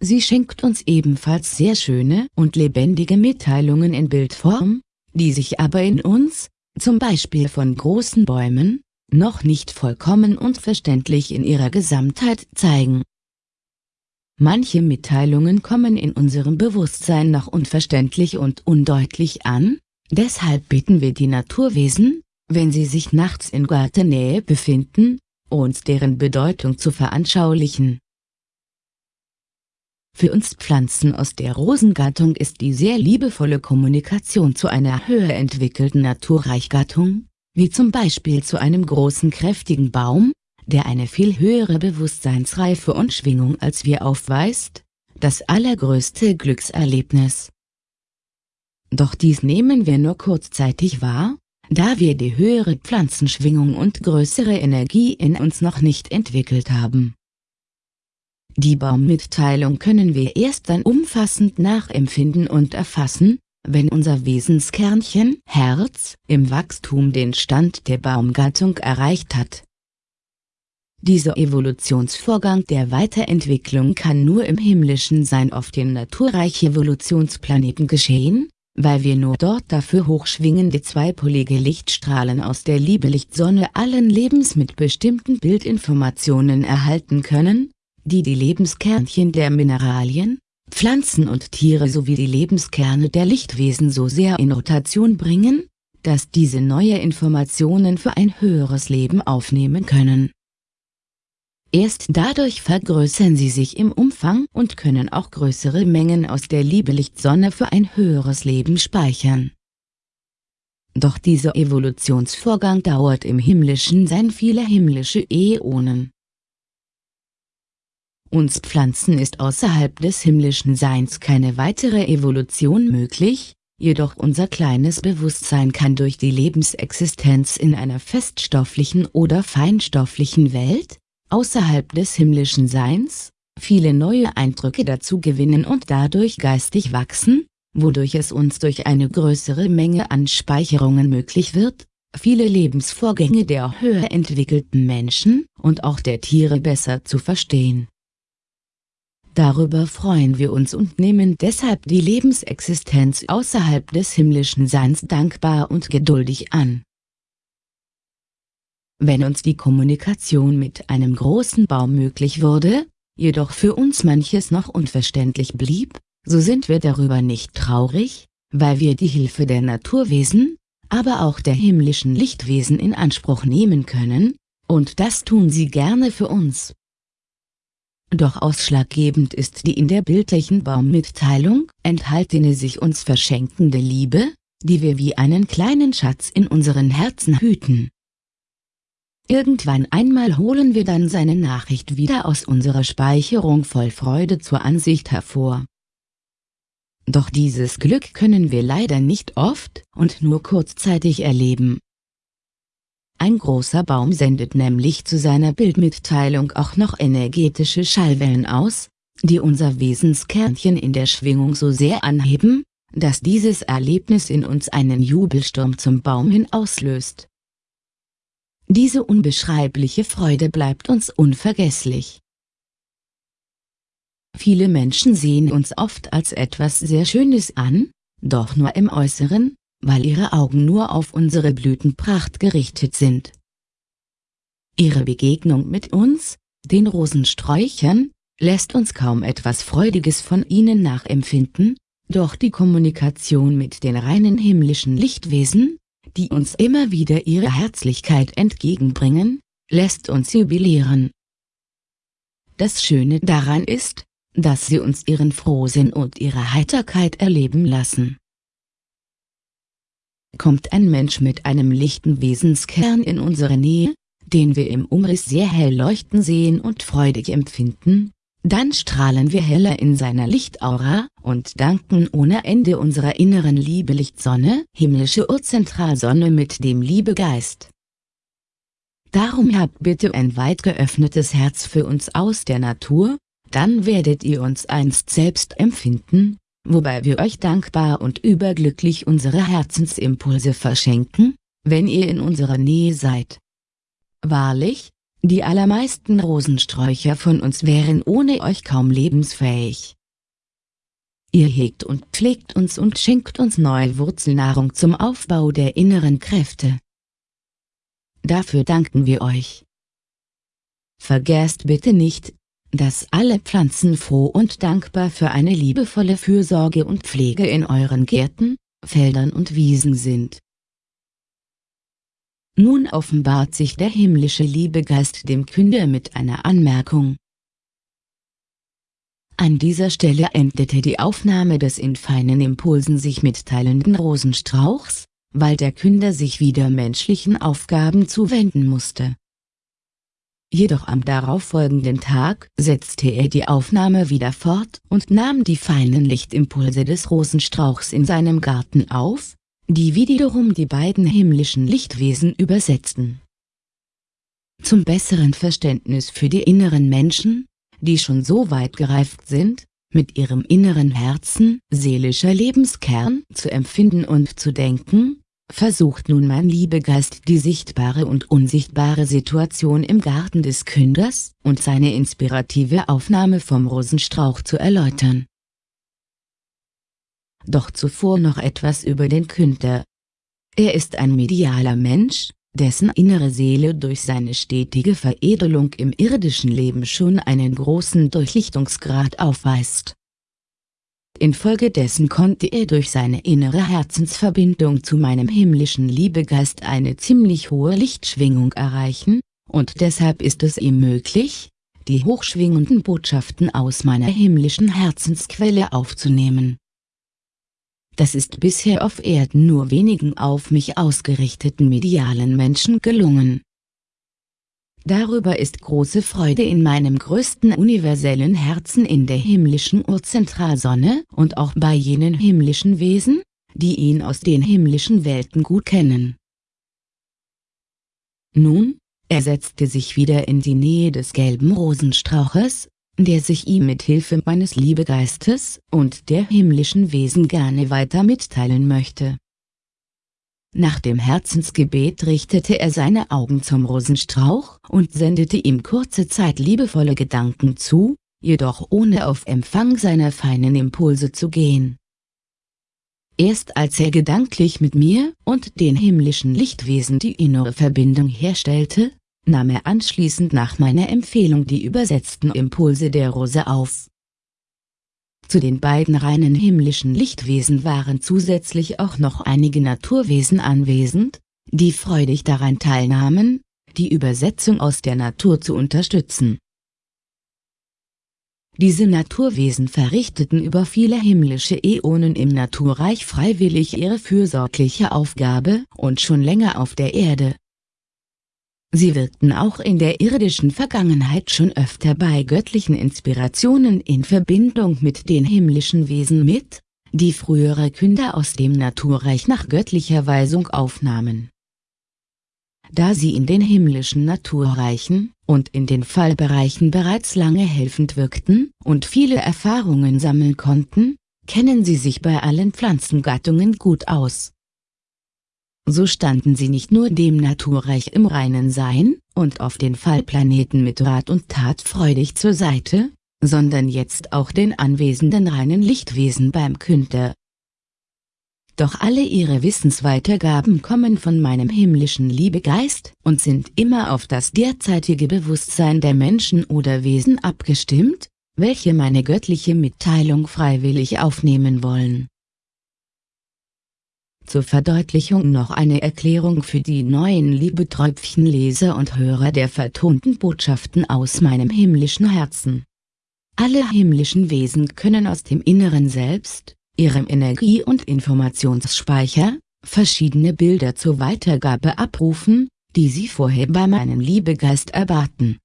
[SPEAKER 1] Sie schenkt uns ebenfalls sehr schöne und lebendige Mitteilungen in Bildform, die sich aber in uns, zum Beispiel von großen Bäumen, noch nicht vollkommen und verständlich in ihrer Gesamtheit zeigen. Manche Mitteilungen kommen in unserem Bewusstsein noch unverständlich und undeutlich an, deshalb bitten wir die Naturwesen, wenn sie sich nachts in Gartennähe befinden, uns deren Bedeutung zu veranschaulichen. Für uns Pflanzen aus der Rosengattung ist die sehr liebevolle Kommunikation zu einer höher entwickelten Naturreichgattung, wie zum Beispiel zu einem großen kräftigen Baum, der eine viel höhere Bewusstseinsreife und Schwingung als wir aufweist, das allergrößte Glückserlebnis. Doch dies nehmen wir nur kurzzeitig wahr, da wir die höhere Pflanzenschwingung und größere Energie in uns noch nicht entwickelt haben. Die Baummitteilung können wir erst dann umfassend nachempfinden und erfassen, wenn unser Wesenskernchen Herz im Wachstum den Stand der Baumgattung erreicht hat. Dieser Evolutionsvorgang der Weiterentwicklung kann nur im himmlischen Sein auf den naturreich Evolutionsplaneten geschehen, weil wir nur dort dafür hochschwingende zweipolige Lichtstrahlen aus der Liebelicht-Sonne allen Lebens mit bestimmten Bildinformationen erhalten können, die die Lebenskernchen der Mineralien, Pflanzen und Tiere sowie die Lebenskerne der Lichtwesen so sehr in Rotation bringen, dass diese neue Informationen für ein höheres Leben aufnehmen können. Erst dadurch vergrößern sie sich im Umfang und können auch größere Mengen aus der Liebelichtsonne für ein höheres Leben speichern. Doch dieser Evolutionsvorgang dauert im himmlischen Sein viele himmlische Äonen. Uns Pflanzen ist außerhalb des himmlischen Seins keine weitere Evolution möglich, jedoch unser kleines Bewusstsein kann durch die Lebensexistenz in einer feststofflichen oder feinstofflichen Welt, außerhalb des himmlischen Seins, viele neue Eindrücke dazu gewinnen und dadurch geistig wachsen, wodurch es uns durch eine größere Menge an Speicherungen möglich wird, viele Lebensvorgänge der höher entwickelten Menschen und auch der Tiere besser zu verstehen. Darüber freuen wir uns und nehmen deshalb die Lebensexistenz außerhalb des himmlischen Seins dankbar und geduldig an. Wenn uns die Kommunikation mit einem großen Baum möglich wurde, jedoch für uns manches noch unverständlich blieb, so sind wir darüber nicht traurig, weil wir die Hilfe der Naturwesen, aber auch der himmlischen Lichtwesen in Anspruch nehmen können, und das tun sie gerne für uns. Doch ausschlaggebend ist die in der bildlichen Baummitteilung enthaltene sich uns verschenkende Liebe, die wir wie einen kleinen Schatz in unseren Herzen hüten. Irgendwann einmal holen wir dann seine Nachricht wieder aus unserer Speicherung voll Freude zur Ansicht hervor. Doch dieses Glück können wir leider nicht oft und nur kurzzeitig erleben. Ein großer Baum sendet nämlich zu seiner Bildmitteilung auch noch energetische Schallwellen aus, die unser Wesenskernchen in der Schwingung so sehr anheben, dass dieses Erlebnis in uns einen Jubelsturm zum Baum hin auslöst. Diese unbeschreibliche Freude bleibt uns unvergesslich. Viele Menschen sehen uns oft als etwas sehr Schönes an, doch nur im Äußeren, weil ihre Augen nur auf unsere Blütenpracht gerichtet sind. Ihre Begegnung mit uns, den Rosensträuchern, lässt uns kaum etwas Freudiges von ihnen nachempfinden, doch die Kommunikation mit den reinen himmlischen Lichtwesen, die uns immer wieder ihre Herzlichkeit entgegenbringen, lässt uns jubilieren. Das Schöne daran ist, dass sie uns ihren Frohsinn und ihre Heiterkeit erleben lassen. Kommt ein Mensch mit einem lichten Wesenskern in unsere Nähe, den wir im Umriss sehr hell leuchten sehen und freudig empfinden, dann strahlen wir heller in seiner Lichtaura und danken ohne Ende unserer inneren Liebelicht-Sonne, himmlische Urzentralsonne mit dem Liebegeist. Darum habt bitte ein weit geöffnetes Herz für uns aus der Natur, dann werdet ihr uns einst selbst empfinden, wobei wir euch dankbar und überglücklich unsere Herzensimpulse verschenken, wenn ihr in unserer Nähe seid. Wahrlich, die allermeisten Rosensträucher von uns wären ohne euch kaum lebensfähig. Ihr hegt und pflegt uns und schenkt uns neue Wurzelnahrung zum Aufbau der inneren Kräfte. Dafür danken wir euch. Vergesst bitte nicht, dass alle Pflanzen froh und dankbar für eine liebevolle Fürsorge und Pflege in euren Gärten, Feldern und Wiesen sind. Nun offenbart sich der himmlische Liebegeist dem Künder mit einer Anmerkung. An dieser Stelle endete die Aufnahme des in feinen Impulsen sich mitteilenden Rosenstrauchs, weil der Künder sich wieder menschlichen Aufgaben zuwenden musste. Jedoch am darauffolgenden Tag setzte er die Aufnahme wieder fort und nahm die feinen Lichtimpulse des Rosenstrauchs in seinem Garten auf, die wiederum die beiden himmlischen Lichtwesen übersetzten. Zum besseren Verständnis für die inneren Menschen, die schon so weit gereift sind, mit ihrem inneren Herzen, seelischer Lebenskern zu empfinden und zu denken, versucht nun mein Liebegeist die sichtbare und unsichtbare Situation im Garten des Künders und seine inspirative Aufnahme vom Rosenstrauch zu erläutern. Doch zuvor noch etwas über den Künder. Er ist ein medialer Mensch, dessen innere Seele durch seine stetige Veredelung im irdischen Leben schon einen großen Durchlichtungsgrad aufweist. Infolgedessen konnte er durch seine innere Herzensverbindung zu meinem himmlischen Liebegeist eine ziemlich hohe Lichtschwingung erreichen, und deshalb ist es ihm möglich, die hochschwingenden Botschaften aus meiner himmlischen Herzensquelle aufzunehmen. Das ist bisher auf Erden nur wenigen auf mich ausgerichteten medialen Menschen gelungen. Darüber ist große Freude in meinem größten universellen Herzen in der himmlischen Urzentralsonne und auch bei jenen himmlischen Wesen, die ihn aus den himmlischen Welten gut kennen. Nun, er setzte sich wieder in die Nähe des gelben Rosenstrauches, der sich ihm mit Hilfe meines Liebegeistes und der himmlischen Wesen gerne weiter mitteilen möchte. Nach dem Herzensgebet richtete er seine Augen zum Rosenstrauch und sendete ihm kurze Zeit liebevolle Gedanken zu, jedoch ohne auf Empfang seiner feinen Impulse zu gehen. Erst als er gedanklich mit mir und den himmlischen Lichtwesen die innere Verbindung herstellte, nahm er anschließend nach meiner Empfehlung die übersetzten Impulse der Rose auf. Zu den beiden reinen himmlischen Lichtwesen waren zusätzlich auch noch einige Naturwesen anwesend, die freudig daran teilnahmen, die Übersetzung aus der Natur zu unterstützen. Diese Naturwesen verrichteten über viele himmlische Äonen im Naturreich freiwillig ihre fürsorgliche Aufgabe und schon länger auf der Erde, Sie wirkten auch in der irdischen Vergangenheit schon öfter bei göttlichen Inspirationen in Verbindung mit den himmlischen Wesen mit, die frühere Künder aus dem Naturreich nach göttlicher Weisung aufnahmen. Da sie in den himmlischen Naturreichen und in den Fallbereichen bereits lange helfend wirkten und viele Erfahrungen sammeln konnten, kennen sie sich bei allen Pflanzengattungen gut aus so standen sie nicht nur dem Naturreich im reinen Sein und auf den Fallplaneten mit Rat und Tat freudig zur Seite, sondern jetzt auch den anwesenden reinen Lichtwesen beim Künder. Doch alle ihre Wissensweitergaben kommen von meinem himmlischen Liebegeist und sind immer auf das derzeitige Bewusstsein der Menschen oder Wesen abgestimmt, welche meine göttliche Mitteilung freiwillig aufnehmen wollen. Zur Verdeutlichung noch eine Erklärung für die neuen Liebeträubchen Leser und Hörer der vertonten Botschaften aus meinem himmlischen Herzen. Alle himmlischen Wesen können aus dem inneren Selbst, ihrem Energie- und Informationsspeicher, verschiedene Bilder zur Weitergabe abrufen, die sie vorher bei meinem Liebegeist erbaten.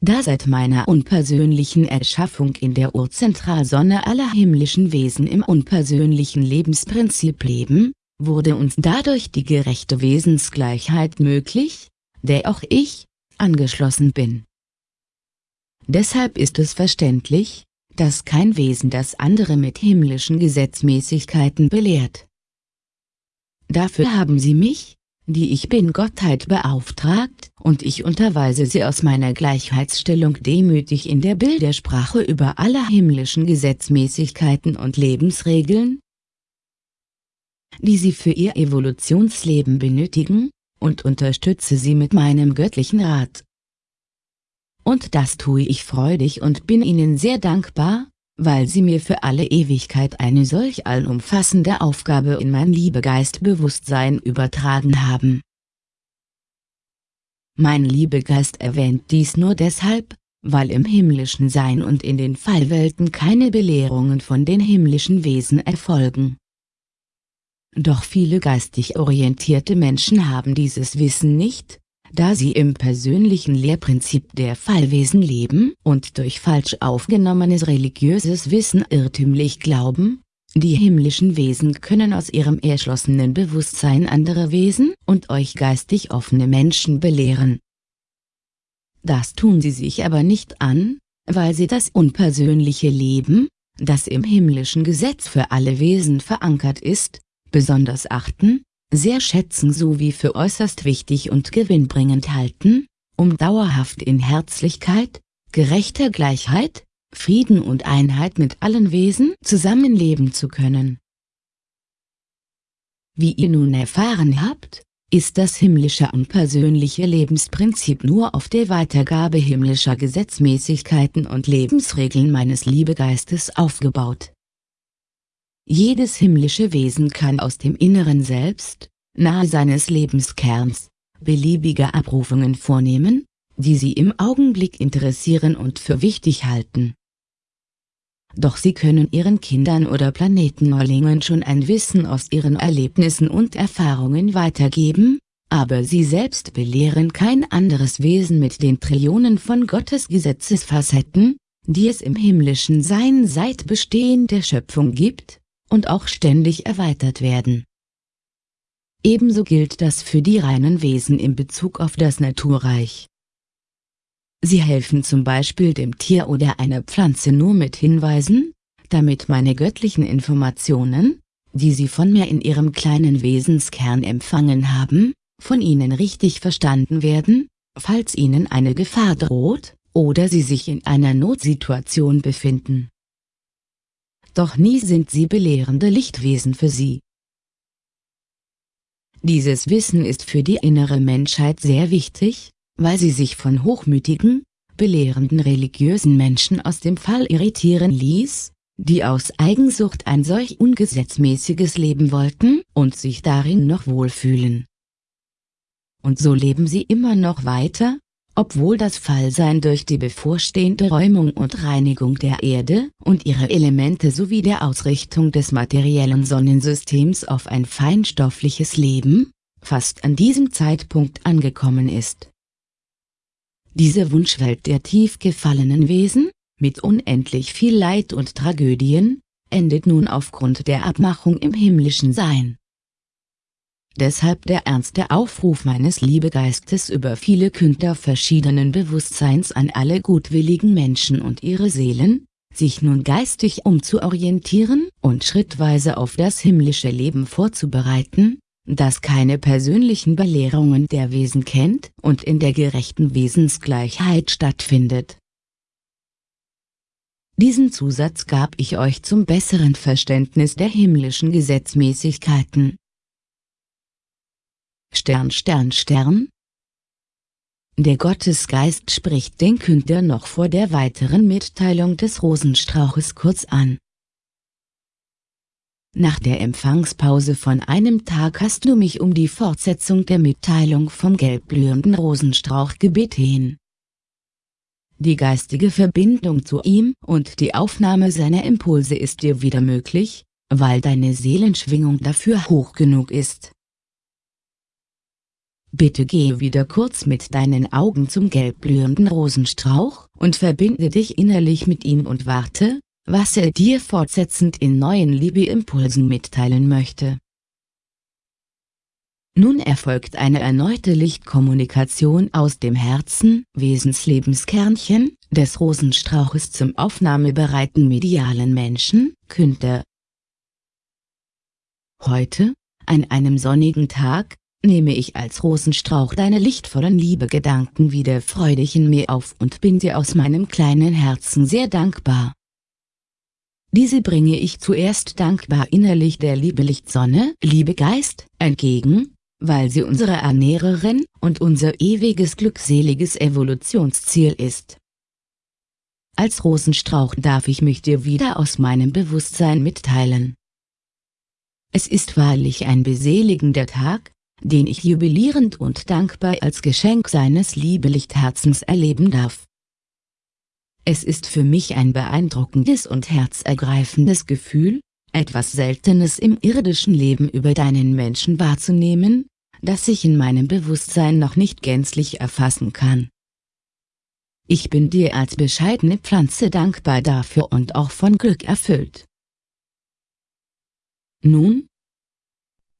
[SPEAKER 1] Da seit meiner unpersönlichen Erschaffung in der Urzentralsonne aller himmlischen Wesen im unpersönlichen Lebensprinzip leben, wurde uns dadurch die gerechte Wesensgleichheit möglich, der auch ich, angeschlossen bin. Deshalb ist es verständlich, dass kein Wesen das andere mit himmlischen Gesetzmäßigkeiten belehrt. Dafür haben sie mich, die ich bin Gottheit beauftragt, und ich unterweise sie aus meiner Gleichheitsstellung demütig in der Bildersprache über alle himmlischen Gesetzmäßigkeiten und Lebensregeln, die sie für ihr Evolutionsleben benötigen, und unterstütze sie mit meinem göttlichen Rat. Und das tue ich freudig und bin ihnen sehr dankbar, weil sie mir für alle Ewigkeit eine solch allumfassende Aufgabe in mein Liebegeistbewusstsein übertragen haben. Mein Liebegeist erwähnt dies nur deshalb, weil im himmlischen Sein und in den Fallwelten keine Belehrungen von den himmlischen Wesen erfolgen. Doch viele geistig orientierte Menschen haben dieses Wissen nicht, da sie im persönlichen Lehrprinzip der Fallwesen leben und durch falsch aufgenommenes religiöses Wissen irrtümlich glauben, die himmlischen Wesen können aus ihrem erschlossenen Bewusstsein andere Wesen und euch geistig offene Menschen belehren. Das tun sie sich aber nicht an, weil sie das unpersönliche Leben, das im himmlischen Gesetz für alle Wesen verankert ist, besonders achten, sehr schätzen sowie für äußerst wichtig und gewinnbringend halten, um dauerhaft in Herzlichkeit, gerechter Gleichheit, Frieden und Einheit mit allen Wesen zusammenleben zu können. Wie ihr nun erfahren habt, ist das himmlische und persönliche Lebensprinzip nur auf der Weitergabe himmlischer Gesetzmäßigkeiten und Lebensregeln meines Liebegeistes aufgebaut. Jedes himmlische Wesen kann aus dem inneren Selbst, nahe seines Lebenskerns, beliebige Abrufungen vornehmen, die sie im Augenblick interessieren und für wichtig halten. Doch sie können ihren Kindern oder Planetenneulingen schon ein Wissen aus ihren Erlebnissen und Erfahrungen weitergeben, aber sie selbst belehren kein anderes Wesen mit den Trillionen von Gottes Gesetzesfacetten, die es im himmlischen Sein seit Bestehen der Schöpfung gibt, und auch ständig erweitert werden. Ebenso gilt das für die reinen Wesen in Bezug auf das Naturreich. Sie helfen zum Beispiel dem Tier oder einer Pflanze nur mit Hinweisen, damit meine göttlichen Informationen, die sie von mir in ihrem kleinen Wesenskern empfangen haben, von ihnen richtig verstanden werden, falls ihnen eine Gefahr droht, oder sie sich in einer Notsituation befinden doch nie sind sie belehrende Lichtwesen für sie. Dieses Wissen ist für die innere Menschheit sehr wichtig, weil sie sich von hochmütigen, belehrenden religiösen Menschen aus dem Fall irritieren ließ, die aus Eigensucht ein solch ungesetzmäßiges Leben wollten und sich darin noch wohlfühlen. Und so leben sie immer noch weiter, obwohl das Fallsein durch die bevorstehende Räumung und Reinigung der Erde und ihre Elemente sowie der Ausrichtung des materiellen Sonnensystems auf ein feinstoffliches Leben, fast an diesem Zeitpunkt angekommen ist. Diese Wunschwelt der tief gefallenen Wesen, mit unendlich viel Leid und Tragödien, endet nun aufgrund der Abmachung im himmlischen Sein. Deshalb der ernste Aufruf meines Liebegeistes über viele Künder verschiedenen Bewusstseins an alle gutwilligen Menschen und ihre Seelen, sich nun geistig umzuorientieren und schrittweise auf das himmlische Leben vorzubereiten, das keine persönlichen Belehrungen der Wesen kennt und in der gerechten Wesensgleichheit stattfindet. Diesen Zusatz gab ich euch zum besseren Verständnis der himmlischen Gesetzmäßigkeiten. Stern Stern Stern Der Gottesgeist spricht den Künder noch vor der weiteren Mitteilung des Rosenstrauches kurz an. Nach der Empfangspause von einem Tag hast du mich um die Fortsetzung der Mitteilung vom gelbblühenden Rosenstrauch gebeten. Die geistige Verbindung zu ihm und die Aufnahme seiner Impulse ist dir wieder möglich, weil deine Seelenschwingung dafür hoch genug ist. Bitte gehe wieder kurz mit deinen Augen zum gelbblühenden Rosenstrauch und verbinde dich innerlich mit ihm und warte, was er dir fortsetzend in neuen Liebeimpulsen mitteilen möchte. Nun erfolgt eine erneute Lichtkommunikation aus dem Herzen, Wesenslebenskernchen, des Rosenstrauches zum aufnahmebereiten medialen Menschen, Künder. Heute, an einem sonnigen Tag, nehme ich als Rosenstrauch deine lichtvollen Liebegedanken wieder freudig in mir auf und bin dir aus meinem kleinen Herzen sehr dankbar. Diese bringe ich zuerst dankbar innerlich der Liebe Lichtsonne, Liebe Geist, entgegen, weil sie unsere Ernährerin und unser ewiges glückseliges Evolutionsziel ist. Als Rosenstrauch darf ich mich dir wieder aus meinem Bewusstsein mitteilen. Es ist wahrlich ein beseligender Tag, den ich jubilierend und dankbar als Geschenk seines Liebelichtherzens erleben darf. Es ist für mich ein beeindruckendes und herzergreifendes Gefühl, etwas Seltenes im irdischen Leben über deinen Menschen wahrzunehmen, das ich in meinem Bewusstsein noch nicht gänzlich erfassen kann. Ich bin dir als bescheidene Pflanze dankbar dafür und auch von Glück erfüllt. Nun?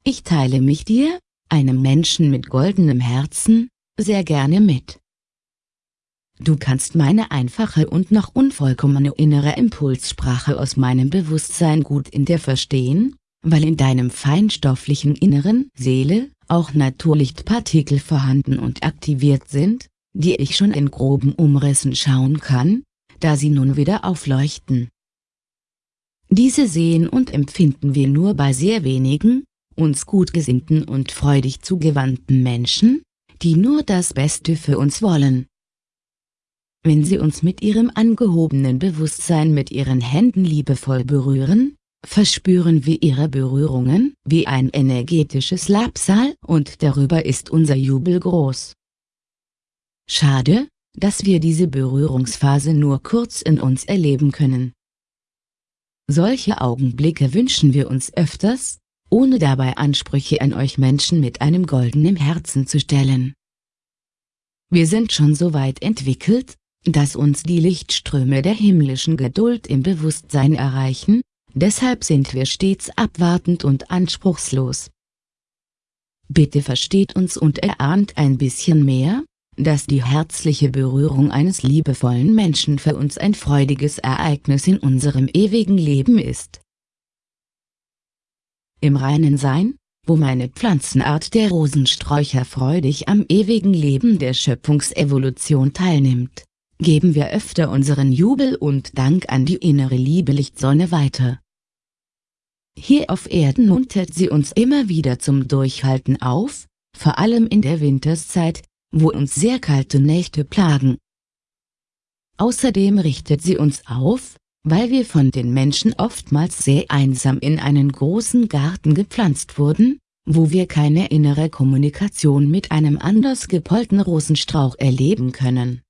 [SPEAKER 1] Ich teile mich dir, einem Menschen mit goldenem Herzen, sehr gerne mit. Du kannst meine einfache und noch unvollkommene innere Impulssprache aus meinem Bewusstsein gut in dir verstehen, weil in deinem feinstofflichen Inneren, Seele, auch Naturlichtpartikel vorhanden und aktiviert sind, die ich schon in groben Umrissen schauen kann, da sie nun wieder aufleuchten. Diese sehen und empfinden wir nur bei sehr wenigen, uns gut gesinnten und freudig zugewandten Menschen, die nur das Beste für uns wollen. Wenn sie uns mit ihrem angehobenen Bewusstsein mit ihren Händen liebevoll berühren, verspüren wir ihre Berührungen wie ein energetisches Labsal und darüber ist unser Jubel groß. Schade, dass wir diese Berührungsphase nur kurz in uns erleben können. Solche Augenblicke wünschen wir uns öfters, ohne dabei Ansprüche an euch Menschen mit einem goldenen Herzen zu stellen. Wir sind schon so weit entwickelt, dass uns die Lichtströme der himmlischen Geduld im Bewusstsein erreichen, deshalb sind wir stets abwartend und anspruchslos. Bitte versteht uns und erahnt ein bisschen mehr, dass die herzliche Berührung eines liebevollen Menschen für uns ein freudiges Ereignis in unserem ewigen Leben ist. Im reinen Sein, wo meine Pflanzenart der Rosensträucher freudig am ewigen Leben der Schöpfungsevolution teilnimmt, geben wir öfter unseren Jubel und Dank an die innere Lieblichtsonne weiter. Hier auf Erden muntert sie uns immer wieder zum Durchhalten auf, vor allem in der Winterszeit, wo uns sehr kalte Nächte plagen. Außerdem richtet sie uns auf, weil wir von den Menschen oftmals sehr einsam in einen großen Garten gepflanzt wurden, wo wir keine innere Kommunikation mit einem anders gepollten Rosenstrauch erleben können.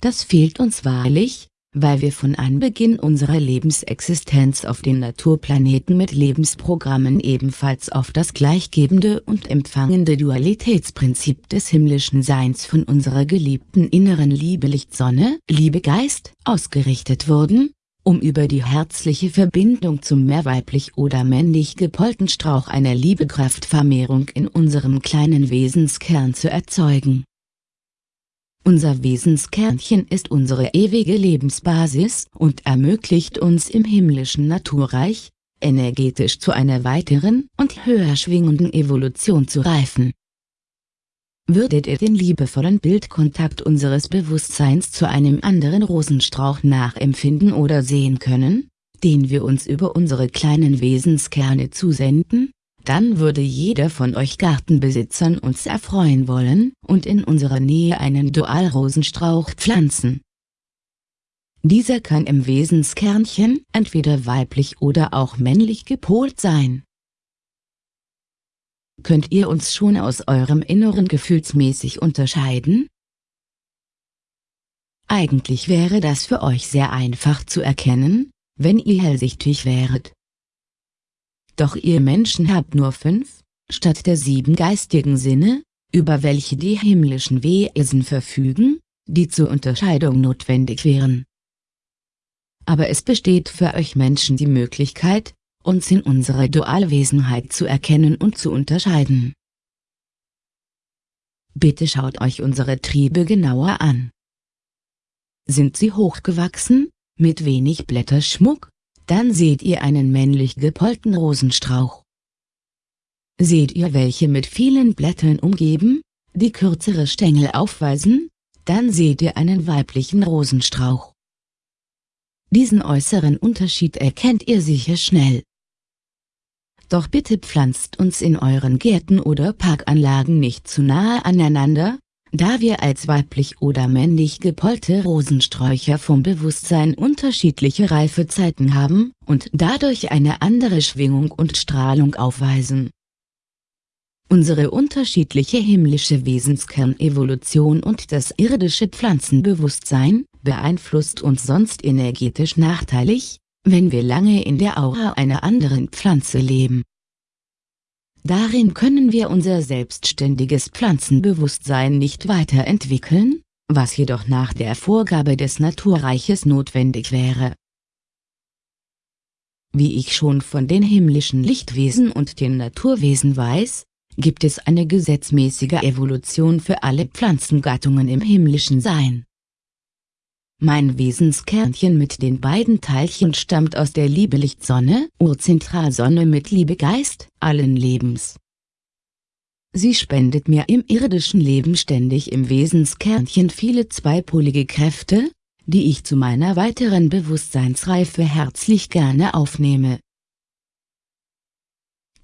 [SPEAKER 1] Das fehlt uns wahrlich, weil wir von Anbeginn unserer Lebensexistenz auf den Naturplaneten mit Lebensprogrammen ebenfalls auf das gleichgebende und empfangende Dualitätsprinzip des himmlischen Seins von unserer geliebten inneren Liebe Lichtsonne, Liebe Geist, ausgerichtet wurden, um über die herzliche Verbindung zum mehr weiblich oder männlich gepollten Strauch einer Liebekraftvermehrung in unserem kleinen Wesenskern zu erzeugen. Unser Wesenskernchen ist unsere ewige Lebensbasis und ermöglicht uns im himmlischen Naturreich, energetisch zu einer weiteren und höher schwingenden Evolution zu reifen. Würdet ihr den liebevollen Bildkontakt unseres Bewusstseins zu einem anderen Rosenstrauch nachempfinden oder sehen können, den wir uns über unsere kleinen Wesenskerne zusenden? Dann würde jeder von euch Gartenbesitzern uns erfreuen wollen und in unserer Nähe einen Dualrosenstrauch pflanzen. Dieser kann im Wesenskernchen entweder weiblich oder auch männlich gepolt sein. Könnt ihr uns schon aus eurem Inneren gefühlsmäßig unterscheiden? Eigentlich wäre das für euch sehr einfach zu erkennen, wenn ihr hellsichtig wäret. Doch ihr Menschen habt nur fünf, statt der sieben geistigen Sinne, über welche die himmlischen Wesen verfügen, die zur Unterscheidung notwendig wären. Aber es besteht für euch Menschen die Möglichkeit, uns in unserer Dualwesenheit zu erkennen und zu unterscheiden. Bitte schaut euch unsere Triebe genauer an. Sind sie hochgewachsen, mit wenig Blätterschmuck, dann seht ihr einen männlich gepollten Rosenstrauch. Seht ihr welche mit vielen Blättern umgeben, die kürzere Stängel aufweisen, dann seht ihr einen weiblichen Rosenstrauch. Diesen äußeren Unterschied erkennt ihr sicher schnell. Doch bitte pflanzt uns in euren Gärten oder Parkanlagen nicht zu nahe aneinander, da wir als weiblich oder männlich gepollte Rosensträucher vom Bewusstsein unterschiedliche Reifezeiten haben und dadurch eine andere Schwingung und Strahlung aufweisen. Unsere unterschiedliche himmlische Wesenskernevolution und das irdische Pflanzenbewusstsein beeinflusst uns sonst energetisch nachteilig, wenn wir lange in der Aura einer anderen Pflanze leben. Darin können wir unser selbstständiges Pflanzenbewusstsein nicht weiterentwickeln, was jedoch nach der Vorgabe des Naturreiches notwendig wäre. Wie ich schon von den himmlischen Lichtwesen und den Naturwesen weiß, gibt es eine gesetzmäßige Evolution für alle Pflanzengattungen im himmlischen Sein. Mein Wesenskernchen mit den beiden Teilchen stammt aus der Liebelicht-Sonne, Urzentralsonne mit Liebegeist, allen Lebens. Sie spendet mir im irdischen Leben ständig im Wesenskernchen viele zweipolige Kräfte, die ich zu meiner weiteren Bewusstseinsreife herzlich gerne aufnehme.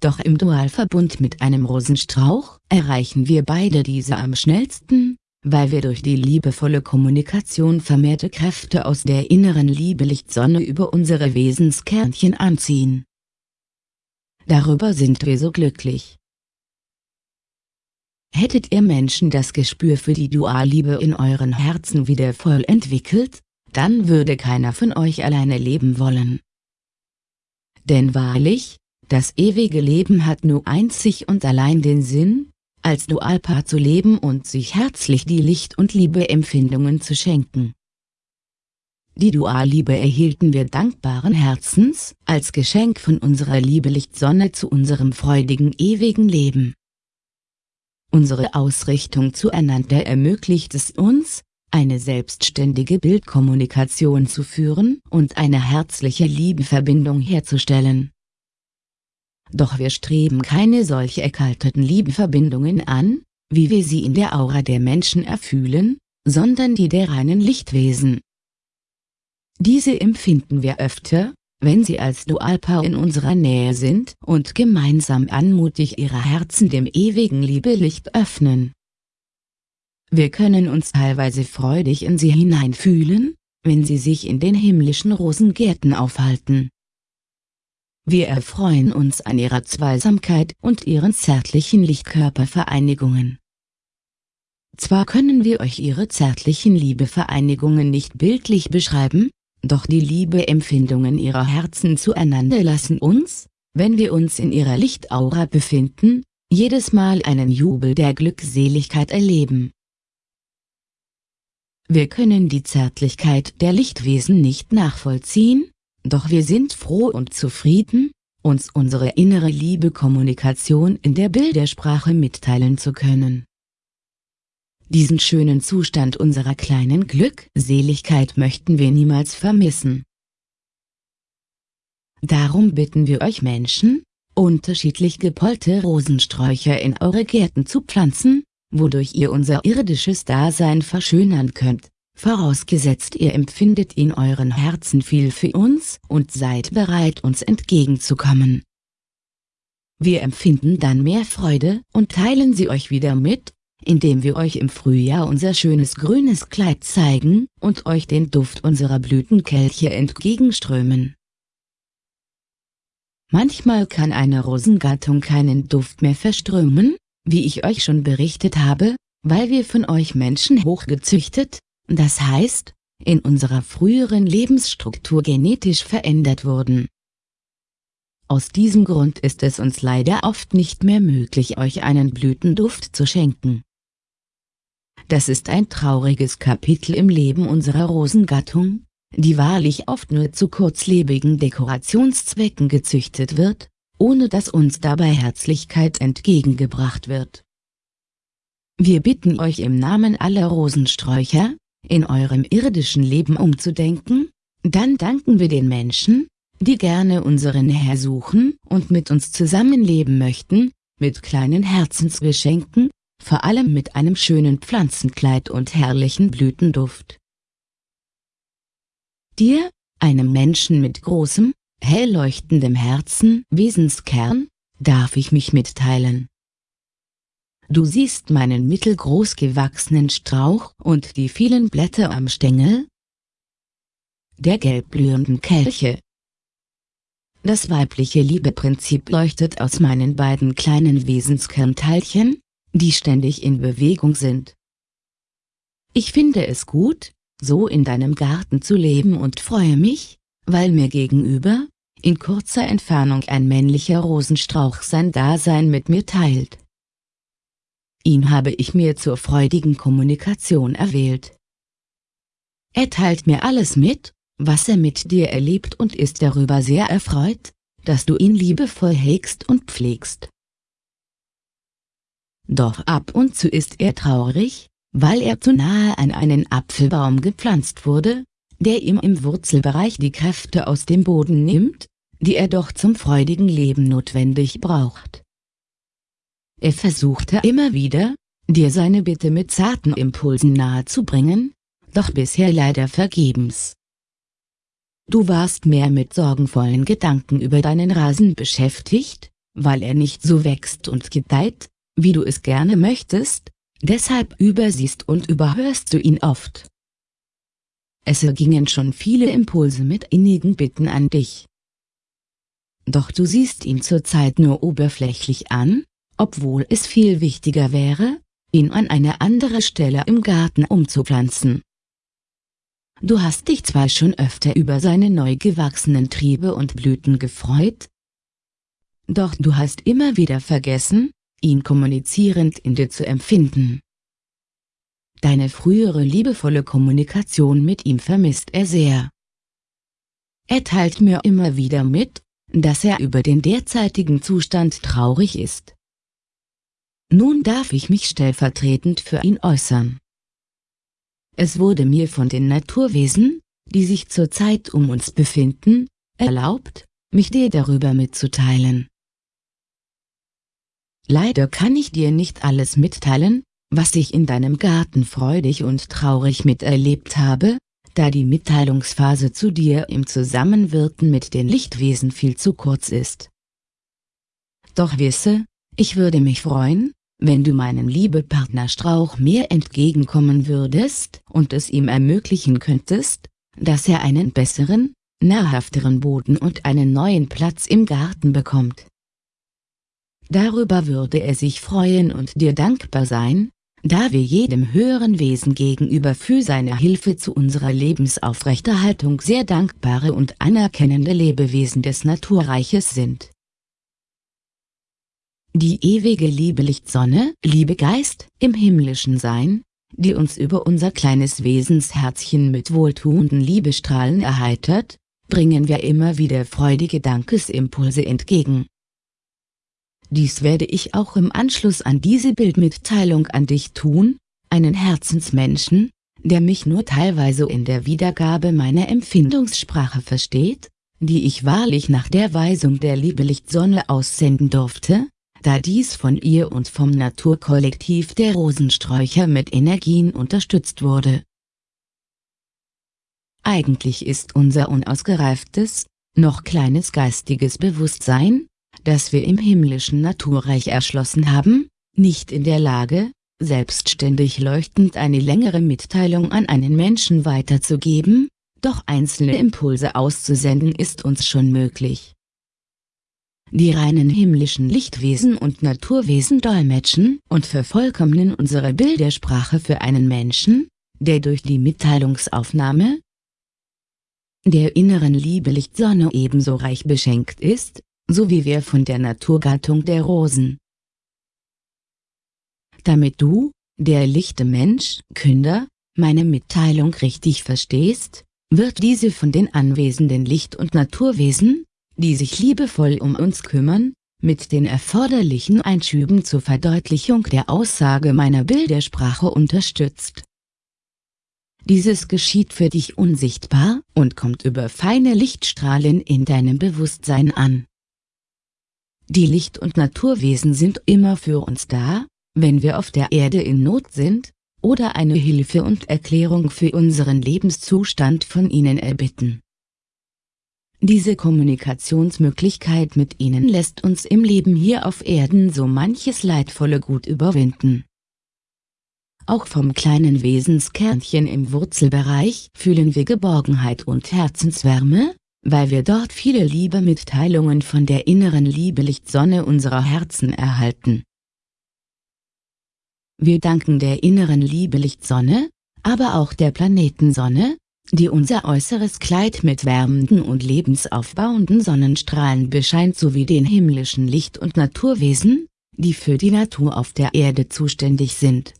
[SPEAKER 1] Doch im Dualverbund mit einem Rosenstrauch erreichen wir beide diese am schnellsten, weil wir durch die liebevolle Kommunikation vermehrte Kräfte aus der inneren Liebelicht-Sonne über unsere Wesenskernchen anziehen. Darüber sind wir so glücklich. Hättet ihr Menschen das Gespür für die Dualliebe in euren Herzen wieder voll entwickelt, dann würde keiner von euch alleine leben wollen. Denn wahrlich, das ewige Leben hat nur einzig und allein den Sinn, als Dualpaar zu leben und sich herzlich die Licht- und Liebeempfindungen zu schenken. Die Dualliebe erhielten wir dankbaren Herzens, als Geschenk von unserer Liebelicht-Sonne zu unserem freudigen ewigen Leben. Unsere Ausrichtung zueinander ermöglicht es uns, eine selbstständige Bildkommunikation zu führen und eine herzliche Liebeverbindung herzustellen doch wir streben keine solche erkalteten Liebenverbindungen an, wie wir sie in der Aura der Menschen erfühlen, sondern die der reinen Lichtwesen. Diese empfinden wir öfter, wenn sie als Dualpaar in unserer Nähe sind und gemeinsam anmutig ihre Herzen dem ewigen Liebelicht öffnen. Wir können uns teilweise freudig in sie hineinfühlen, wenn sie sich in den himmlischen Rosengärten aufhalten. Wir erfreuen uns an ihrer Zweisamkeit und ihren zärtlichen Lichtkörpervereinigungen. Zwar können wir euch ihre zärtlichen Liebevereinigungen nicht bildlich beschreiben, doch die Liebeempfindungen ihrer Herzen zueinander lassen uns, wenn wir uns in ihrer Lichtaura befinden, jedes Mal einen Jubel der Glückseligkeit erleben. Wir können die Zärtlichkeit der Lichtwesen nicht nachvollziehen, doch wir sind froh und zufrieden, uns unsere innere Liebe-Kommunikation in der Bildersprache mitteilen zu können. Diesen schönen Zustand unserer kleinen Glückseligkeit möchten wir niemals vermissen. Darum bitten wir euch Menschen, unterschiedlich gepollte Rosensträucher in eure Gärten zu pflanzen, wodurch ihr unser irdisches Dasein verschönern könnt vorausgesetzt ihr empfindet in euren Herzen viel für uns und seid bereit uns entgegenzukommen. Wir empfinden dann mehr Freude und teilen sie euch wieder mit, indem wir euch im Frühjahr unser schönes grünes Kleid zeigen und euch den Duft unserer Blütenkelche entgegenströmen. Manchmal kann eine Rosengattung keinen Duft mehr verströmen, wie ich euch schon berichtet habe, weil wir von euch Menschen hochgezüchtet, das heißt, in unserer früheren Lebensstruktur genetisch verändert wurden. aus diesem Grund ist es uns leider oft nicht mehr möglich euch einen Blütenduft zu schenken. Das ist ein trauriges Kapitel im Leben unserer Rosengattung, die wahrlich oft nur zu kurzlebigen Dekorationszwecken gezüchtet wird, ohne dass uns dabei Herzlichkeit entgegengebracht wird. Wir bitten euch im Namen aller Rosensträucher, in eurem irdischen Leben umzudenken, dann danken wir den Menschen, die gerne unseren Herr suchen und mit uns zusammenleben möchten, mit kleinen Herzensgeschenken, vor allem mit einem schönen Pflanzenkleid und herrlichen Blütenduft. Dir, einem Menschen mit großem, hell leuchtendem Herzen, Wesenskern, darf ich mich mitteilen. Du siehst meinen mittelgroß gewachsenen Strauch und die vielen Blätter am Stängel, der gelbblühenden Kelche. Das weibliche Liebeprinzip leuchtet aus meinen beiden kleinen Wesenskernteilchen, die ständig in Bewegung sind. Ich finde es gut, so in deinem Garten zu leben und freue mich, weil mir gegenüber, in kurzer Entfernung ein männlicher Rosenstrauch sein Dasein mit mir teilt. Ihn habe ich mir zur freudigen Kommunikation erwählt. Er teilt mir alles mit, was er mit dir erlebt und ist darüber sehr erfreut, dass du ihn liebevoll hegst und pflegst. Doch ab und zu ist er traurig, weil er zu nahe an einen Apfelbaum gepflanzt wurde, der ihm im Wurzelbereich die Kräfte aus dem Boden nimmt, die er doch zum freudigen Leben notwendig braucht. Er versuchte immer wieder, dir seine Bitte mit zarten Impulsen nahezubringen, doch bisher leider vergebens. Du warst mehr mit sorgenvollen Gedanken über deinen Rasen beschäftigt, weil er nicht so wächst und gedeiht, wie du es gerne möchtest, Deshalb übersiehst und überhörst du ihn oft. Es ergingen schon viele Impulse mit innigen Bitten an dich. Doch du siehst ihn zurzeit nur oberflächlich an, obwohl es viel wichtiger wäre, ihn an eine andere Stelle im Garten umzupflanzen. Du hast dich zwar schon öfter über seine neu gewachsenen Triebe und Blüten gefreut, doch du hast immer wieder vergessen, ihn kommunizierend in dir zu empfinden. Deine frühere liebevolle Kommunikation mit ihm vermisst er sehr. Er teilt mir immer wieder mit, dass er über den derzeitigen Zustand traurig ist. Nun darf ich mich stellvertretend für ihn äußern. Es wurde mir von den Naturwesen, die sich zurzeit um uns befinden, erlaubt, mich dir darüber mitzuteilen. Leider kann ich dir nicht alles mitteilen, was ich in deinem Garten freudig und traurig miterlebt habe, da die Mitteilungsphase zu dir im Zusammenwirken mit den Lichtwesen viel zu kurz ist. Doch wisse, ich würde mich freuen, wenn du meinem Liebepartner Strauch mehr entgegenkommen würdest und es ihm ermöglichen könntest, dass er einen besseren, nahrhafteren Boden und einen neuen Platz im Garten bekommt. Darüber würde er sich freuen und dir dankbar sein, da wir jedem höheren Wesen gegenüber für seine Hilfe zu unserer Lebensaufrechterhaltung sehr dankbare und anerkennende Lebewesen des Naturreiches sind. Die ewige Liebe Lichtsonne, Liebe Geist, im himmlischen Sein, die uns über unser kleines Wesensherzchen mit wohltuenden Liebestrahlen erheitert, bringen wir immer wieder freudige Dankesimpulse entgegen. Dies werde ich auch im Anschluss an diese Bildmitteilung an dich tun, einen Herzensmenschen, der mich nur teilweise in der Wiedergabe meiner Empfindungssprache versteht, die ich wahrlich nach der Weisung der Liebelicht-Sonne aussenden durfte, da dies von ihr und vom Naturkollektiv der Rosensträucher mit Energien unterstützt wurde. Eigentlich ist unser unausgereiftes, noch kleines geistiges Bewusstsein, das wir im himmlischen Naturreich erschlossen haben, nicht in der Lage, selbstständig leuchtend eine längere Mitteilung an einen Menschen weiterzugeben, doch einzelne Impulse auszusenden ist uns schon möglich. Die reinen himmlischen Lichtwesen und Naturwesen dolmetschen und vervollkommnen unsere Bildersprache für einen Menschen, der durch die Mitteilungsaufnahme der inneren Liebe Lichtsonne ebenso reich beschenkt ist, so wie wir von der Naturgattung der Rosen. Damit du, der lichte Mensch, Künder, meine Mitteilung richtig verstehst, wird diese von den anwesenden Licht- und Naturwesen, die sich liebevoll um uns kümmern, mit den erforderlichen Einschüben zur Verdeutlichung der Aussage meiner Bildersprache unterstützt. Dieses geschieht für dich unsichtbar und kommt über feine Lichtstrahlen in deinem Bewusstsein an. Die Licht- und Naturwesen sind immer für uns da, wenn wir auf der Erde in Not sind, oder eine Hilfe und Erklärung für unseren Lebenszustand von ihnen erbitten. Diese Kommunikationsmöglichkeit mit ihnen lässt uns im Leben hier auf Erden so manches Leidvolle gut überwinden. Auch vom kleinen Wesenskernchen im Wurzelbereich fühlen wir Geborgenheit und Herzenswärme, weil wir dort viele Liebemitteilungen von der inneren Lieblichtsonne unserer Herzen erhalten. Wir danken der inneren Lieblichtsonne, aber auch der Planetensonne, die unser äußeres Kleid mit wärmenden und lebensaufbauenden Sonnenstrahlen bescheint sowie den himmlischen Licht- und Naturwesen, die für die Natur auf der Erde zuständig sind.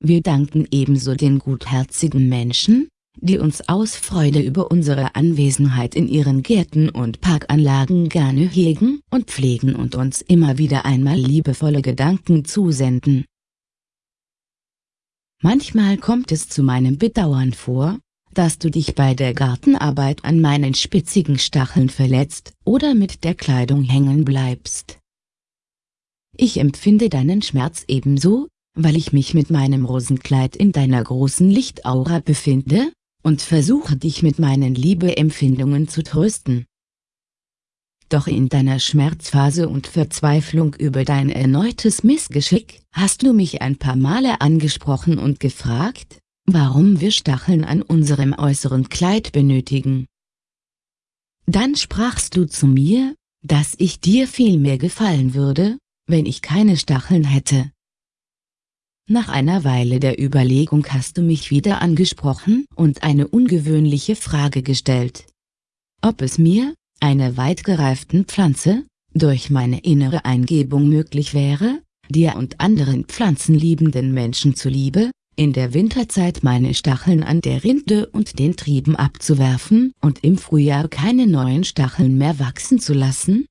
[SPEAKER 1] Wir danken ebenso den gutherzigen Menschen, die uns aus Freude über unsere Anwesenheit in ihren Gärten und Parkanlagen gerne hegen und pflegen und uns immer wieder einmal liebevolle Gedanken zusenden. Manchmal kommt es zu meinem Bedauern vor, dass du dich bei der Gartenarbeit an meinen spitzigen Stacheln verletzt oder mit der Kleidung hängen bleibst. Ich empfinde deinen Schmerz ebenso, weil ich mich mit meinem Rosenkleid in deiner großen Lichtaura befinde, und versuche dich mit meinen Liebeempfindungen zu trösten. Doch in deiner Schmerzphase und Verzweiflung über dein erneutes Missgeschick hast du mich ein paar Male angesprochen und gefragt, warum wir Stacheln an unserem äußeren Kleid benötigen. Dann sprachst du zu mir, dass ich dir viel mehr gefallen würde, wenn ich keine Stacheln hätte. Nach einer Weile der Überlegung hast du mich wieder angesprochen und eine ungewöhnliche Frage gestellt. Ob es mir, einer weit gereiften Pflanze, durch meine innere Eingebung möglich wäre, dir und anderen pflanzenliebenden Menschen zuliebe, in der Winterzeit meine Stacheln an der Rinde und den Trieben abzuwerfen und im Frühjahr keine neuen Stacheln mehr wachsen zu lassen?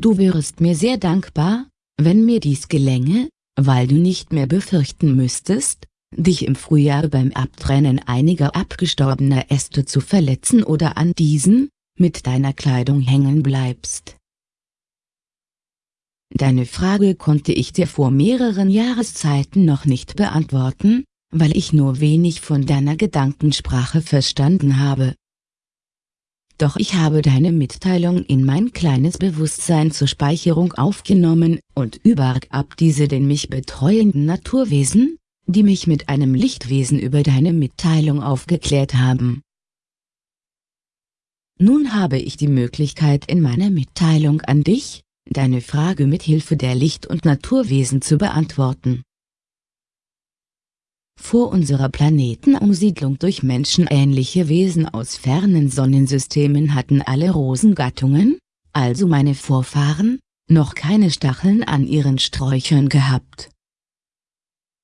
[SPEAKER 1] Du wärest mir sehr dankbar, wenn mir dies gelänge, weil du nicht mehr befürchten müsstest, dich im Frühjahr beim Abtrennen einiger abgestorbener Äste zu verletzen oder an diesen, mit deiner Kleidung hängen bleibst. Deine Frage konnte ich dir vor mehreren Jahreszeiten noch nicht beantworten, weil ich nur wenig von deiner Gedankensprache verstanden habe doch ich habe deine Mitteilung in mein kleines Bewusstsein zur Speicherung aufgenommen und übergab diese den mich betreuenden Naturwesen, die mich mit einem Lichtwesen über deine Mitteilung aufgeklärt haben. Nun habe ich die Möglichkeit in meiner Mitteilung an dich, deine Frage mit Hilfe der Licht- und Naturwesen zu beantworten. Vor unserer Planetenumsiedlung durch menschenähnliche Wesen aus fernen Sonnensystemen hatten alle Rosengattungen, also meine Vorfahren, noch keine Stacheln an ihren Sträuchern gehabt.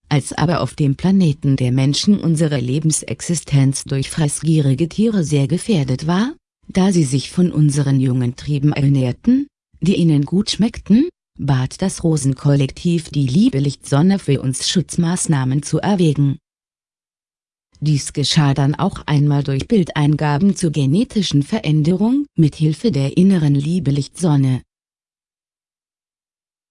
[SPEAKER 1] Als aber auf dem Planeten der Menschen unsere Lebensexistenz durch fressgierige Tiere sehr gefährdet war, da sie sich von unseren jungen Trieben ernährten, die ihnen gut schmeckten, bat das Rosenkollektiv die liebe Lichtsonne für uns Schutzmaßnahmen zu erwägen. Dies geschah dann auch einmal durch Bildeingaben zur genetischen Veränderung mit Hilfe der inneren Liebe Lichtsonne.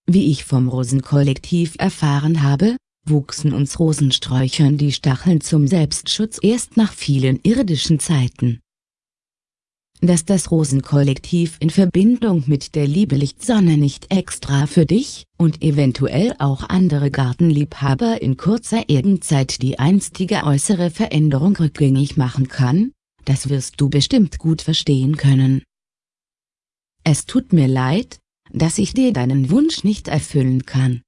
[SPEAKER 1] Wie ich vom Rosenkollektiv erfahren habe, wuchsen uns Rosensträuchern die Stacheln zum Selbstschutz erst nach vielen irdischen Zeiten dass das Rosenkollektiv in Verbindung mit der Liebelichtsonne nicht extra für dich und eventuell auch andere Gartenliebhaber in kurzer Erdenzeit die einstige äußere Veränderung rückgängig machen kann, das wirst du bestimmt gut verstehen können. Es tut mir leid, dass ich dir deinen Wunsch nicht erfüllen kann.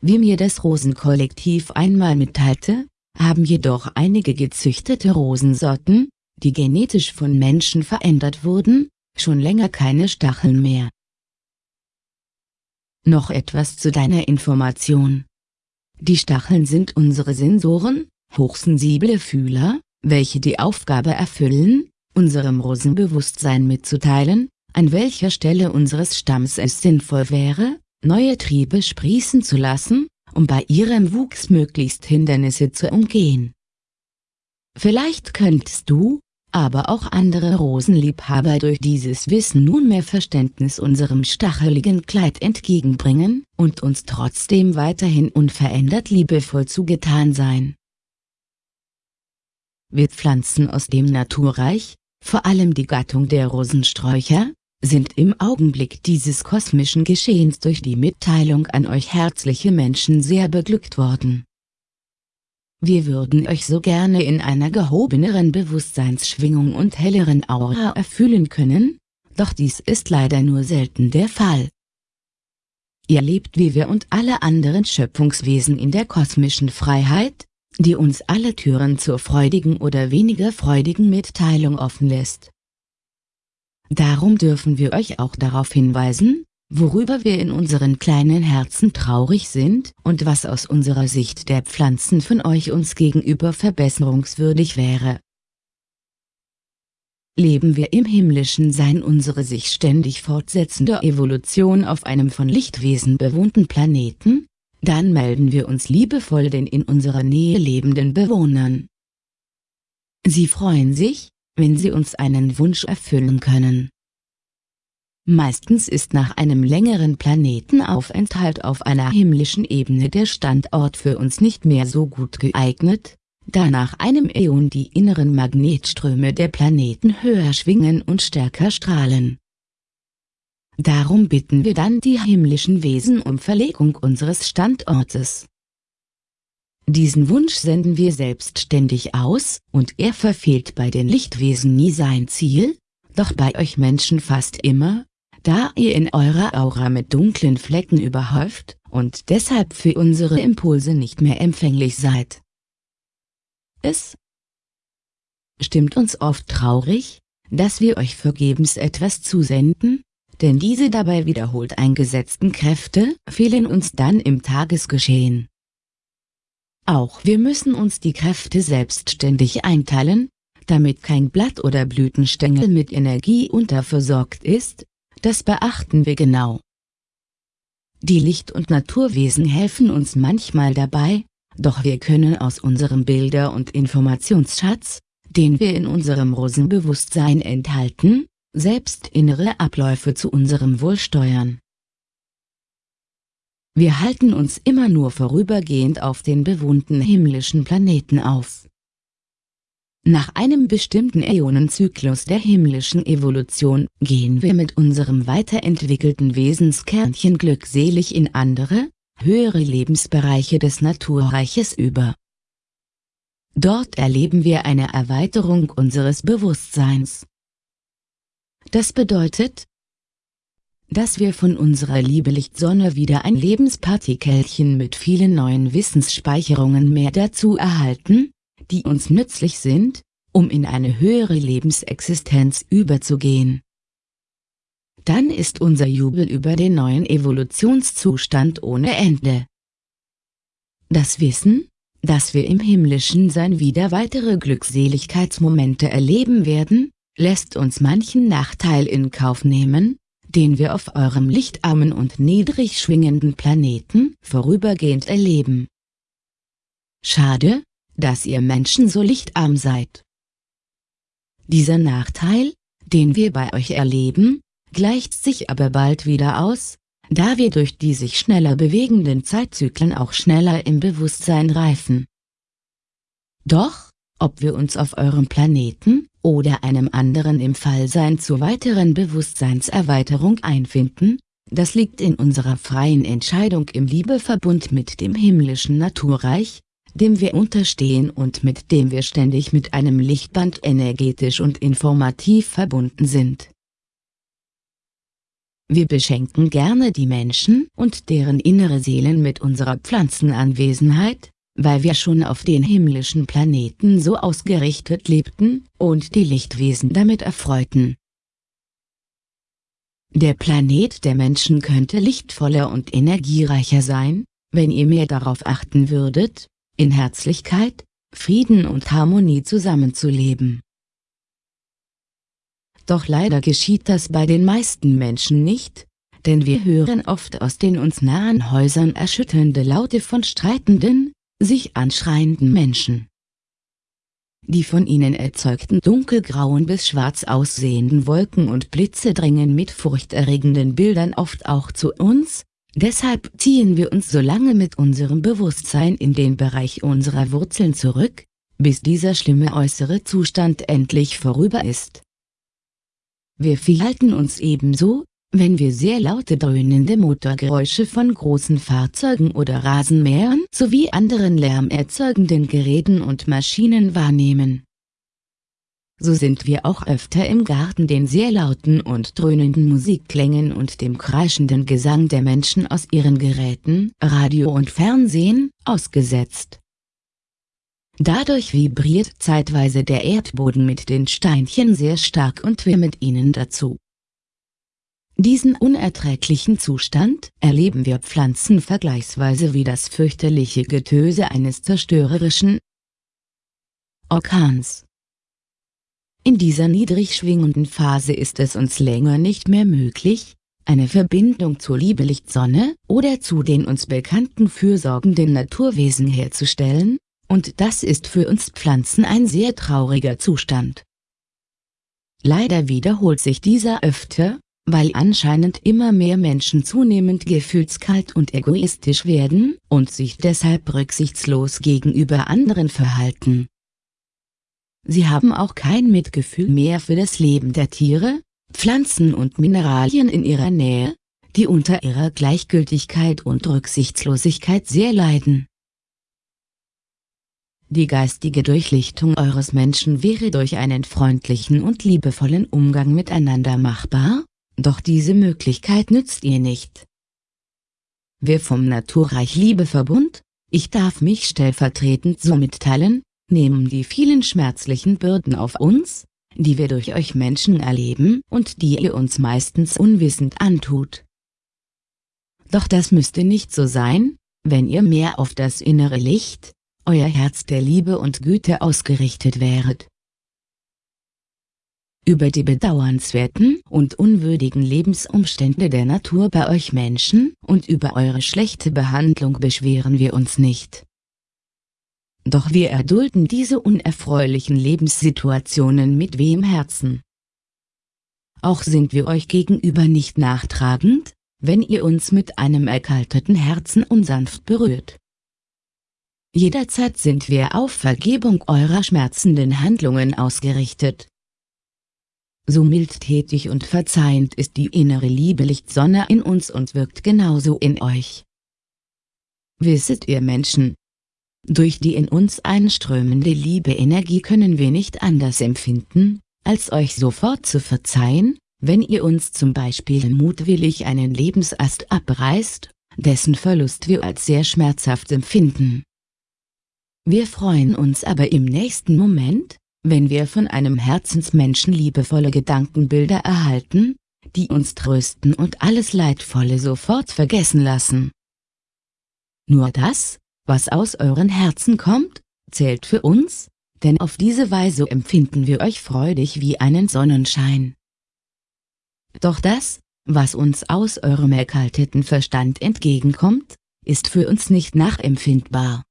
[SPEAKER 1] Wie mir das Rosenkollektiv einmal mitteilte, haben jedoch einige gezüchtete Rosensorten, die genetisch von Menschen verändert wurden, schon länger keine Stacheln mehr. Noch etwas zu deiner Information. Die Stacheln sind unsere Sensoren, hochsensible Fühler, welche die Aufgabe erfüllen, unserem Rosenbewusstsein mitzuteilen, an welcher Stelle unseres Stamms es sinnvoll wäre, neue Triebe sprießen zu lassen, um bei ihrem Wuchs möglichst Hindernisse zu umgehen. Vielleicht könntest du, aber auch andere Rosenliebhaber durch dieses Wissen nunmehr Verständnis unserem stacheligen Kleid entgegenbringen und uns trotzdem weiterhin unverändert liebevoll zugetan sein. Wir Pflanzen aus dem Naturreich, vor allem die Gattung der Rosensträucher, sind im Augenblick dieses kosmischen Geschehens durch die Mitteilung an euch herzliche Menschen sehr beglückt worden. Wir würden euch so gerne in einer gehobeneren Bewusstseinsschwingung und helleren Aura erfüllen können, doch dies ist leider nur selten der Fall. Ihr lebt wie wir und alle anderen Schöpfungswesen in der kosmischen Freiheit, die uns alle Türen zur freudigen oder weniger freudigen Mitteilung offen lässt. Darum dürfen wir euch auch darauf hinweisen, worüber wir in unseren kleinen Herzen traurig sind und was aus unserer Sicht der Pflanzen von euch uns gegenüber verbesserungswürdig wäre. Leben wir im himmlischen Sein unsere sich ständig fortsetzende Evolution auf einem von Lichtwesen bewohnten Planeten, dann melden wir uns liebevoll den in unserer Nähe lebenden Bewohnern. Sie freuen sich, wenn sie uns einen Wunsch erfüllen können. Meistens ist nach einem längeren Planetenaufenthalt auf einer himmlischen Ebene der Standort für uns nicht mehr so gut geeignet, da nach einem Äon die inneren Magnetströme der Planeten höher schwingen und stärker strahlen. Darum bitten wir dann die himmlischen Wesen um Verlegung unseres Standortes. Diesen Wunsch senden wir selbstständig aus, und er verfehlt bei den Lichtwesen nie sein Ziel, doch bei euch Menschen fast immer, da ihr in eurer Aura mit dunklen Flecken überhäuft und deshalb für unsere Impulse nicht mehr empfänglich seid. Es stimmt uns oft traurig, dass wir euch vergebens etwas zusenden, denn diese dabei wiederholt eingesetzten Kräfte fehlen uns dann im Tagesgeschehen. Auch wir müssen uns die Kräfte selbstständig einteilen, damit kein Blatt oder Blütenstängel mit Energie unterversorgt ist, das beachten wir genau. Die Licht- und Naturwesen helfen uns manchmal dabei, doch wir können aus unserem Bilder- und Informationsschatz, den wir in unserem Rosenbewusstsein enthalten, selbst innere Abläufe zu unserem Wohl steuern. Wir halten uns immer nur vorübergehend auf den bewohnten himmlischen Planeten auf. Nach einem bestimmten Äonenzyklus der himmlischen Evolution gehen wir mit unserem weiterentwickelten Wesenskernchen glückselig in andere, höhere Lebensbereiche des Naturreiches über. Dort erleben wir eine Erweiterung unseres Bewusstseins. Das bedeutet, dass wir von unserer Liebelicht-Sonne wieder ein Lebenspartikelchen mit vielen neuen Wissensspeicherungen mehr dazu erhalten, die uns nützlich sind, um in eine höhere Lebensexistenz überzugehen. Dann ist unser Jubel über den neuen Evolutionszustand ohne Ende. Das Wissen, dass wir im himmlischen Sein wieder weitere Glückseligkeitsmomente erleben werden, lässt uns manchen Nachteil in Kauf nehmen, den wir auf eurem lichtarmen und niedrig schwingenden Planeten vorübergehend erleben. Schade, dass ihr Menschen so lichtarm seid. Dieser Nachteil, den wir bei euch erleben, gleicht sich aber bald wieder aus, da wir durch die sich schneller bewegenden Zeitzyklen auch schneller im Bewusstsein reifen. Doch, ob wir uns auf eurem Planeten oder einem anderen im Fallsein zur weiteren Bewusstseinserweiterung einfinden, das liegt in unserer freien Entscheidung im Liebeverbund mit dem himmlischen Naturreich, dem wir unterstehen und mit dem wir ständig mit einem Lichtband energetisch und informativ verbunden sind. Wir beschenken gerne die Menschen und deren innere Seelen mit unserer Pflanzenanwesenheit, weil wir schon auf den himmlischen Planeten so ausgerichtet lebten und die Lichtwesen damit erfreuten. der Planet der Menschen könnte lichtvoller und energiereicher sein, wenn ihr mehr darauf achten würdet, in Herzlichkeit, Frieden und Harmonie zusammenzuleben. Doch leider geschieht das bei den meisten Menschen nicht, denn wir hören oft aus den uns nahen Häusern erschütternde Laute von streitenden, sich anschreienden Menschen. Die von ihnen erzeugten dunkelgrauen bis schwarz aussehenden Wolken und Blitze drängen mit furchterregenden Bildern oft auch zu uns, deshalb ziehen wir uns so lange mit unserem Bewusstsein in den Bereich unserer Wurzeln zurück, bis dieser schlimme äußere Zustand endlich vorüber ist. Wir verhalten uns ebenso, wenn wir sehr laute dröhnende Motorgeräusche von großen Fahrzeugen oder Rasenmähern sowie anderen lärmerzeugenden Geräten und Maschinen wahrnehmen. So sind wir auch öfter im Garten den sehr lauten und dröhnenden Musikklängen und dem kreischenden Gesang der Menschen aus ihren Geräten, Radio und Fernsehen, ausgesetzt. Dadurch vibriert zeitweise der Erdboden mit den Steinchen sehr stark und wir mit ihnen dazu. Diesen unerträglichen Zustand erleben wir Pflanzen vergleichsweise wie das fürchterliche Getöse eines zerstörerischen Orkans. In dieser niedrig schwingenden Phase ist es uns länger nicht mehr möglich, eine Verbindung zur Liebelicht-Sonne oder zu den uns bekannten fürsorgenden Naturwesen herzustellen, und das ist für uns Pflanzen ein sehr trauriger Zustand. Leider wiederholt sich dieser öfter, weil anscheinend immer mehr Menschen zunehmend gefühlskalt und egoistisch werden und sich deshalb rücksichtslos gegenüber anderen verhalten. Sie haben auch kein Mitgefühl mehr für das Leben der Tiere, Pflanzen und Mineralien in ihrer Nähe, die unter ihrer Gleichgültigkeit und Rücksichtslosigkeit sehr leiden. Die geistige Durchlichtung eures Menschen wäre durch einen freundlichen und liebevollen Umgang miteinander machbar, doch diese Möglichkeit nützt ihr nicht. Wir vom Naturreich Liebeverbund, ich darf mich stellvertretend so mitteilen, nehmen die vielen schmerzlichen Bürden auf uns, die wir durch euch Menschen erleben und die ihr uns meistens unwissend antut. Doch das müsste nicht so sein, wenn ihr mehr auf das innere Licht, euer Herz der Liebe und Güte ausgerichtet wäret über die bedauernswerten und unwürdigen Lebensumstände der Natur bei euch Menschen und über eure schlechte Behandlung beschweren wir uns nicht. Doch wir erdulden diese unerfreulichen Lebenssituationen mit wehem Herzen. Auch sind wir euch gegenüber nicht nachtragend, wenn ihr uns mit einem erkalteten Herzen unsanft berührt. Jederzeit sind wir auf Vergebung eurer schmerzenden Handlungen ausgerichtet so mildtätig und verzeihend ist die innere Lieblichtsonne in uns und wirkt genauso in euch. Wisset ihr Menschen, durch die in uns einströmende Liebe-Energie können wir nicht anders empfinden, als euch sofort zu verzeihen, wenn ihr uns zum Beispiel mutwillig einen Lebensast abreißt, dessen Verlust wir als sehr schmerzhaft empfinden. Wir freuen uns aber im nächsten Moment, wenn wir von einem Herzensmenschen liebevolle Gedankenbilder erhalten, die uns trösten und alles Leidvolle sofort vergessen lassen. Nur das, was aus euren Herzen kommt, zählt für uns, denn auf diese Weise empfinden wir euch freudig wie einen Sonnenschein. Doch das, was uns aus eurem erkalteten Verstand entgegenkommt, ist für uns nicht nachempfindbar.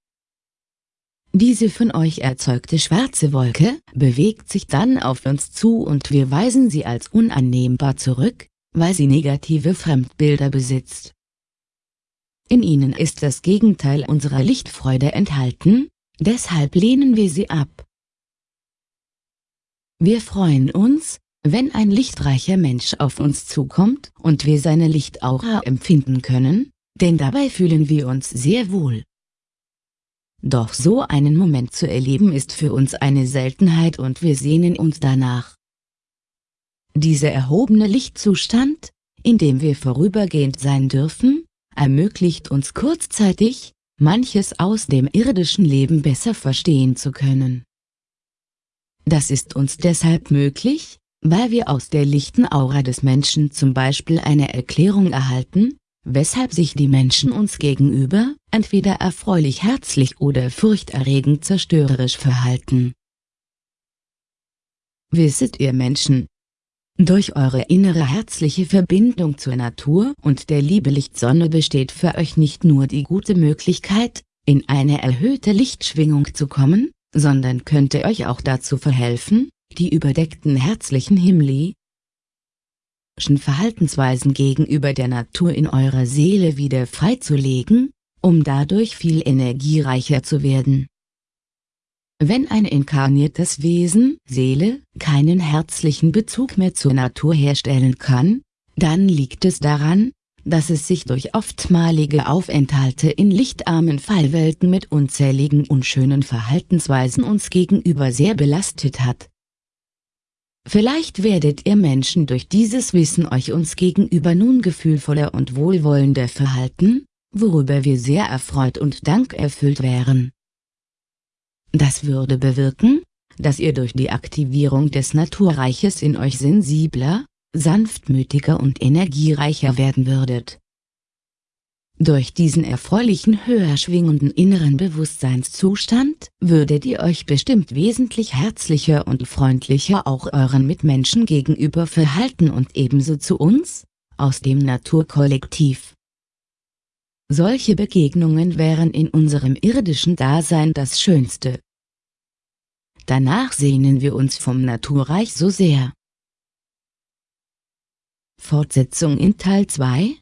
[SPEAKER 1] Diese von euch erzeugte schwarze Wolke bewegt sich dann auf uns zu und wir weisen sie als unannehmbar zurück, weil sie negative Fremdbilder besitzt. In ihnen ist das Gegenteil unserer Lichtfreude enthalten, deshalb lehnen wir sie ab. Wir freuen uns, wenn ein lichtreicher Mensch auf uns zukommt und wir seine Lichtaura empfinden können, denn dabei fühlen wir uns sehr wohl. Doch so einen Moment zu erleben ist für uns eine Seltenheit und wir sehnen uns danach. Dieser erhobene Lichtzustand, in dem wir vorübergehend sein dürfen, ermöglicht uns kurzzeitig, manches aus dem irdischen Leben besser verstehen zu können. Das ist uns deshalb möglich, weil wir aus der lichten Aura des Menschen zum Beispiel eine Erklärung erhalten, weshalb sich die Menschen uns gegenüber, entweder erfreulich herzlich oder furchterregend zerstörerisch verhalten. Wisset ihr Menschen, durch eure innere herzliche Verbindung zur Natur und der Liebe Lichtsonne besteht für euch nicht nur die gute Möglichkeit, in eine erhöhte Lichtschwingung zu kommen, sondern könnte euch auch dazu verhelfen, die überdeckten herzlichen himmlischen Verhaltensweisen gegenüber der Natur in eurer Seele wieder freizulegen, um dadurch viel energiereicher zu werden. Wenn ein inkarniertes Wesen, Seele, keinen herzlichen Bezug mehr zur Natur herstellen kann, dann liegt es daran, dass es sich durch oftmalige Aufenthalte in lichtarmen Fallwelten mit unzähligen unschönen Verhaltensweisen uns gegenüber sehr belastet hat. Vielleicht werdet ihr Menschen durch dieses Wissen euch uns gegenüber nun gefühlvoller und wohlwollender verhalten, worüber wir sehr erfreut und dankerfüllt wären. Das würde bewirken, dass ihr durch die Aktivierung des Naturreiches in euch sensibler, sanftmütiger und energiereicher werden würdet. Durch diesen erfreulichen höher schwingenden inneren Bewusstseinszustand würdet ihr euch bestimmt wesentlich herzlicher und freundlicher auch euren Mitmenschen gegenüber verhalten und ebenso zu uns, aus dem Naturkollektiv. Solche Begegnungen wären in unserem irdischen Dasein das Schönste. Danach sehnen wir uns vom Naturreich so sehr. Fortsetzung in Teil 2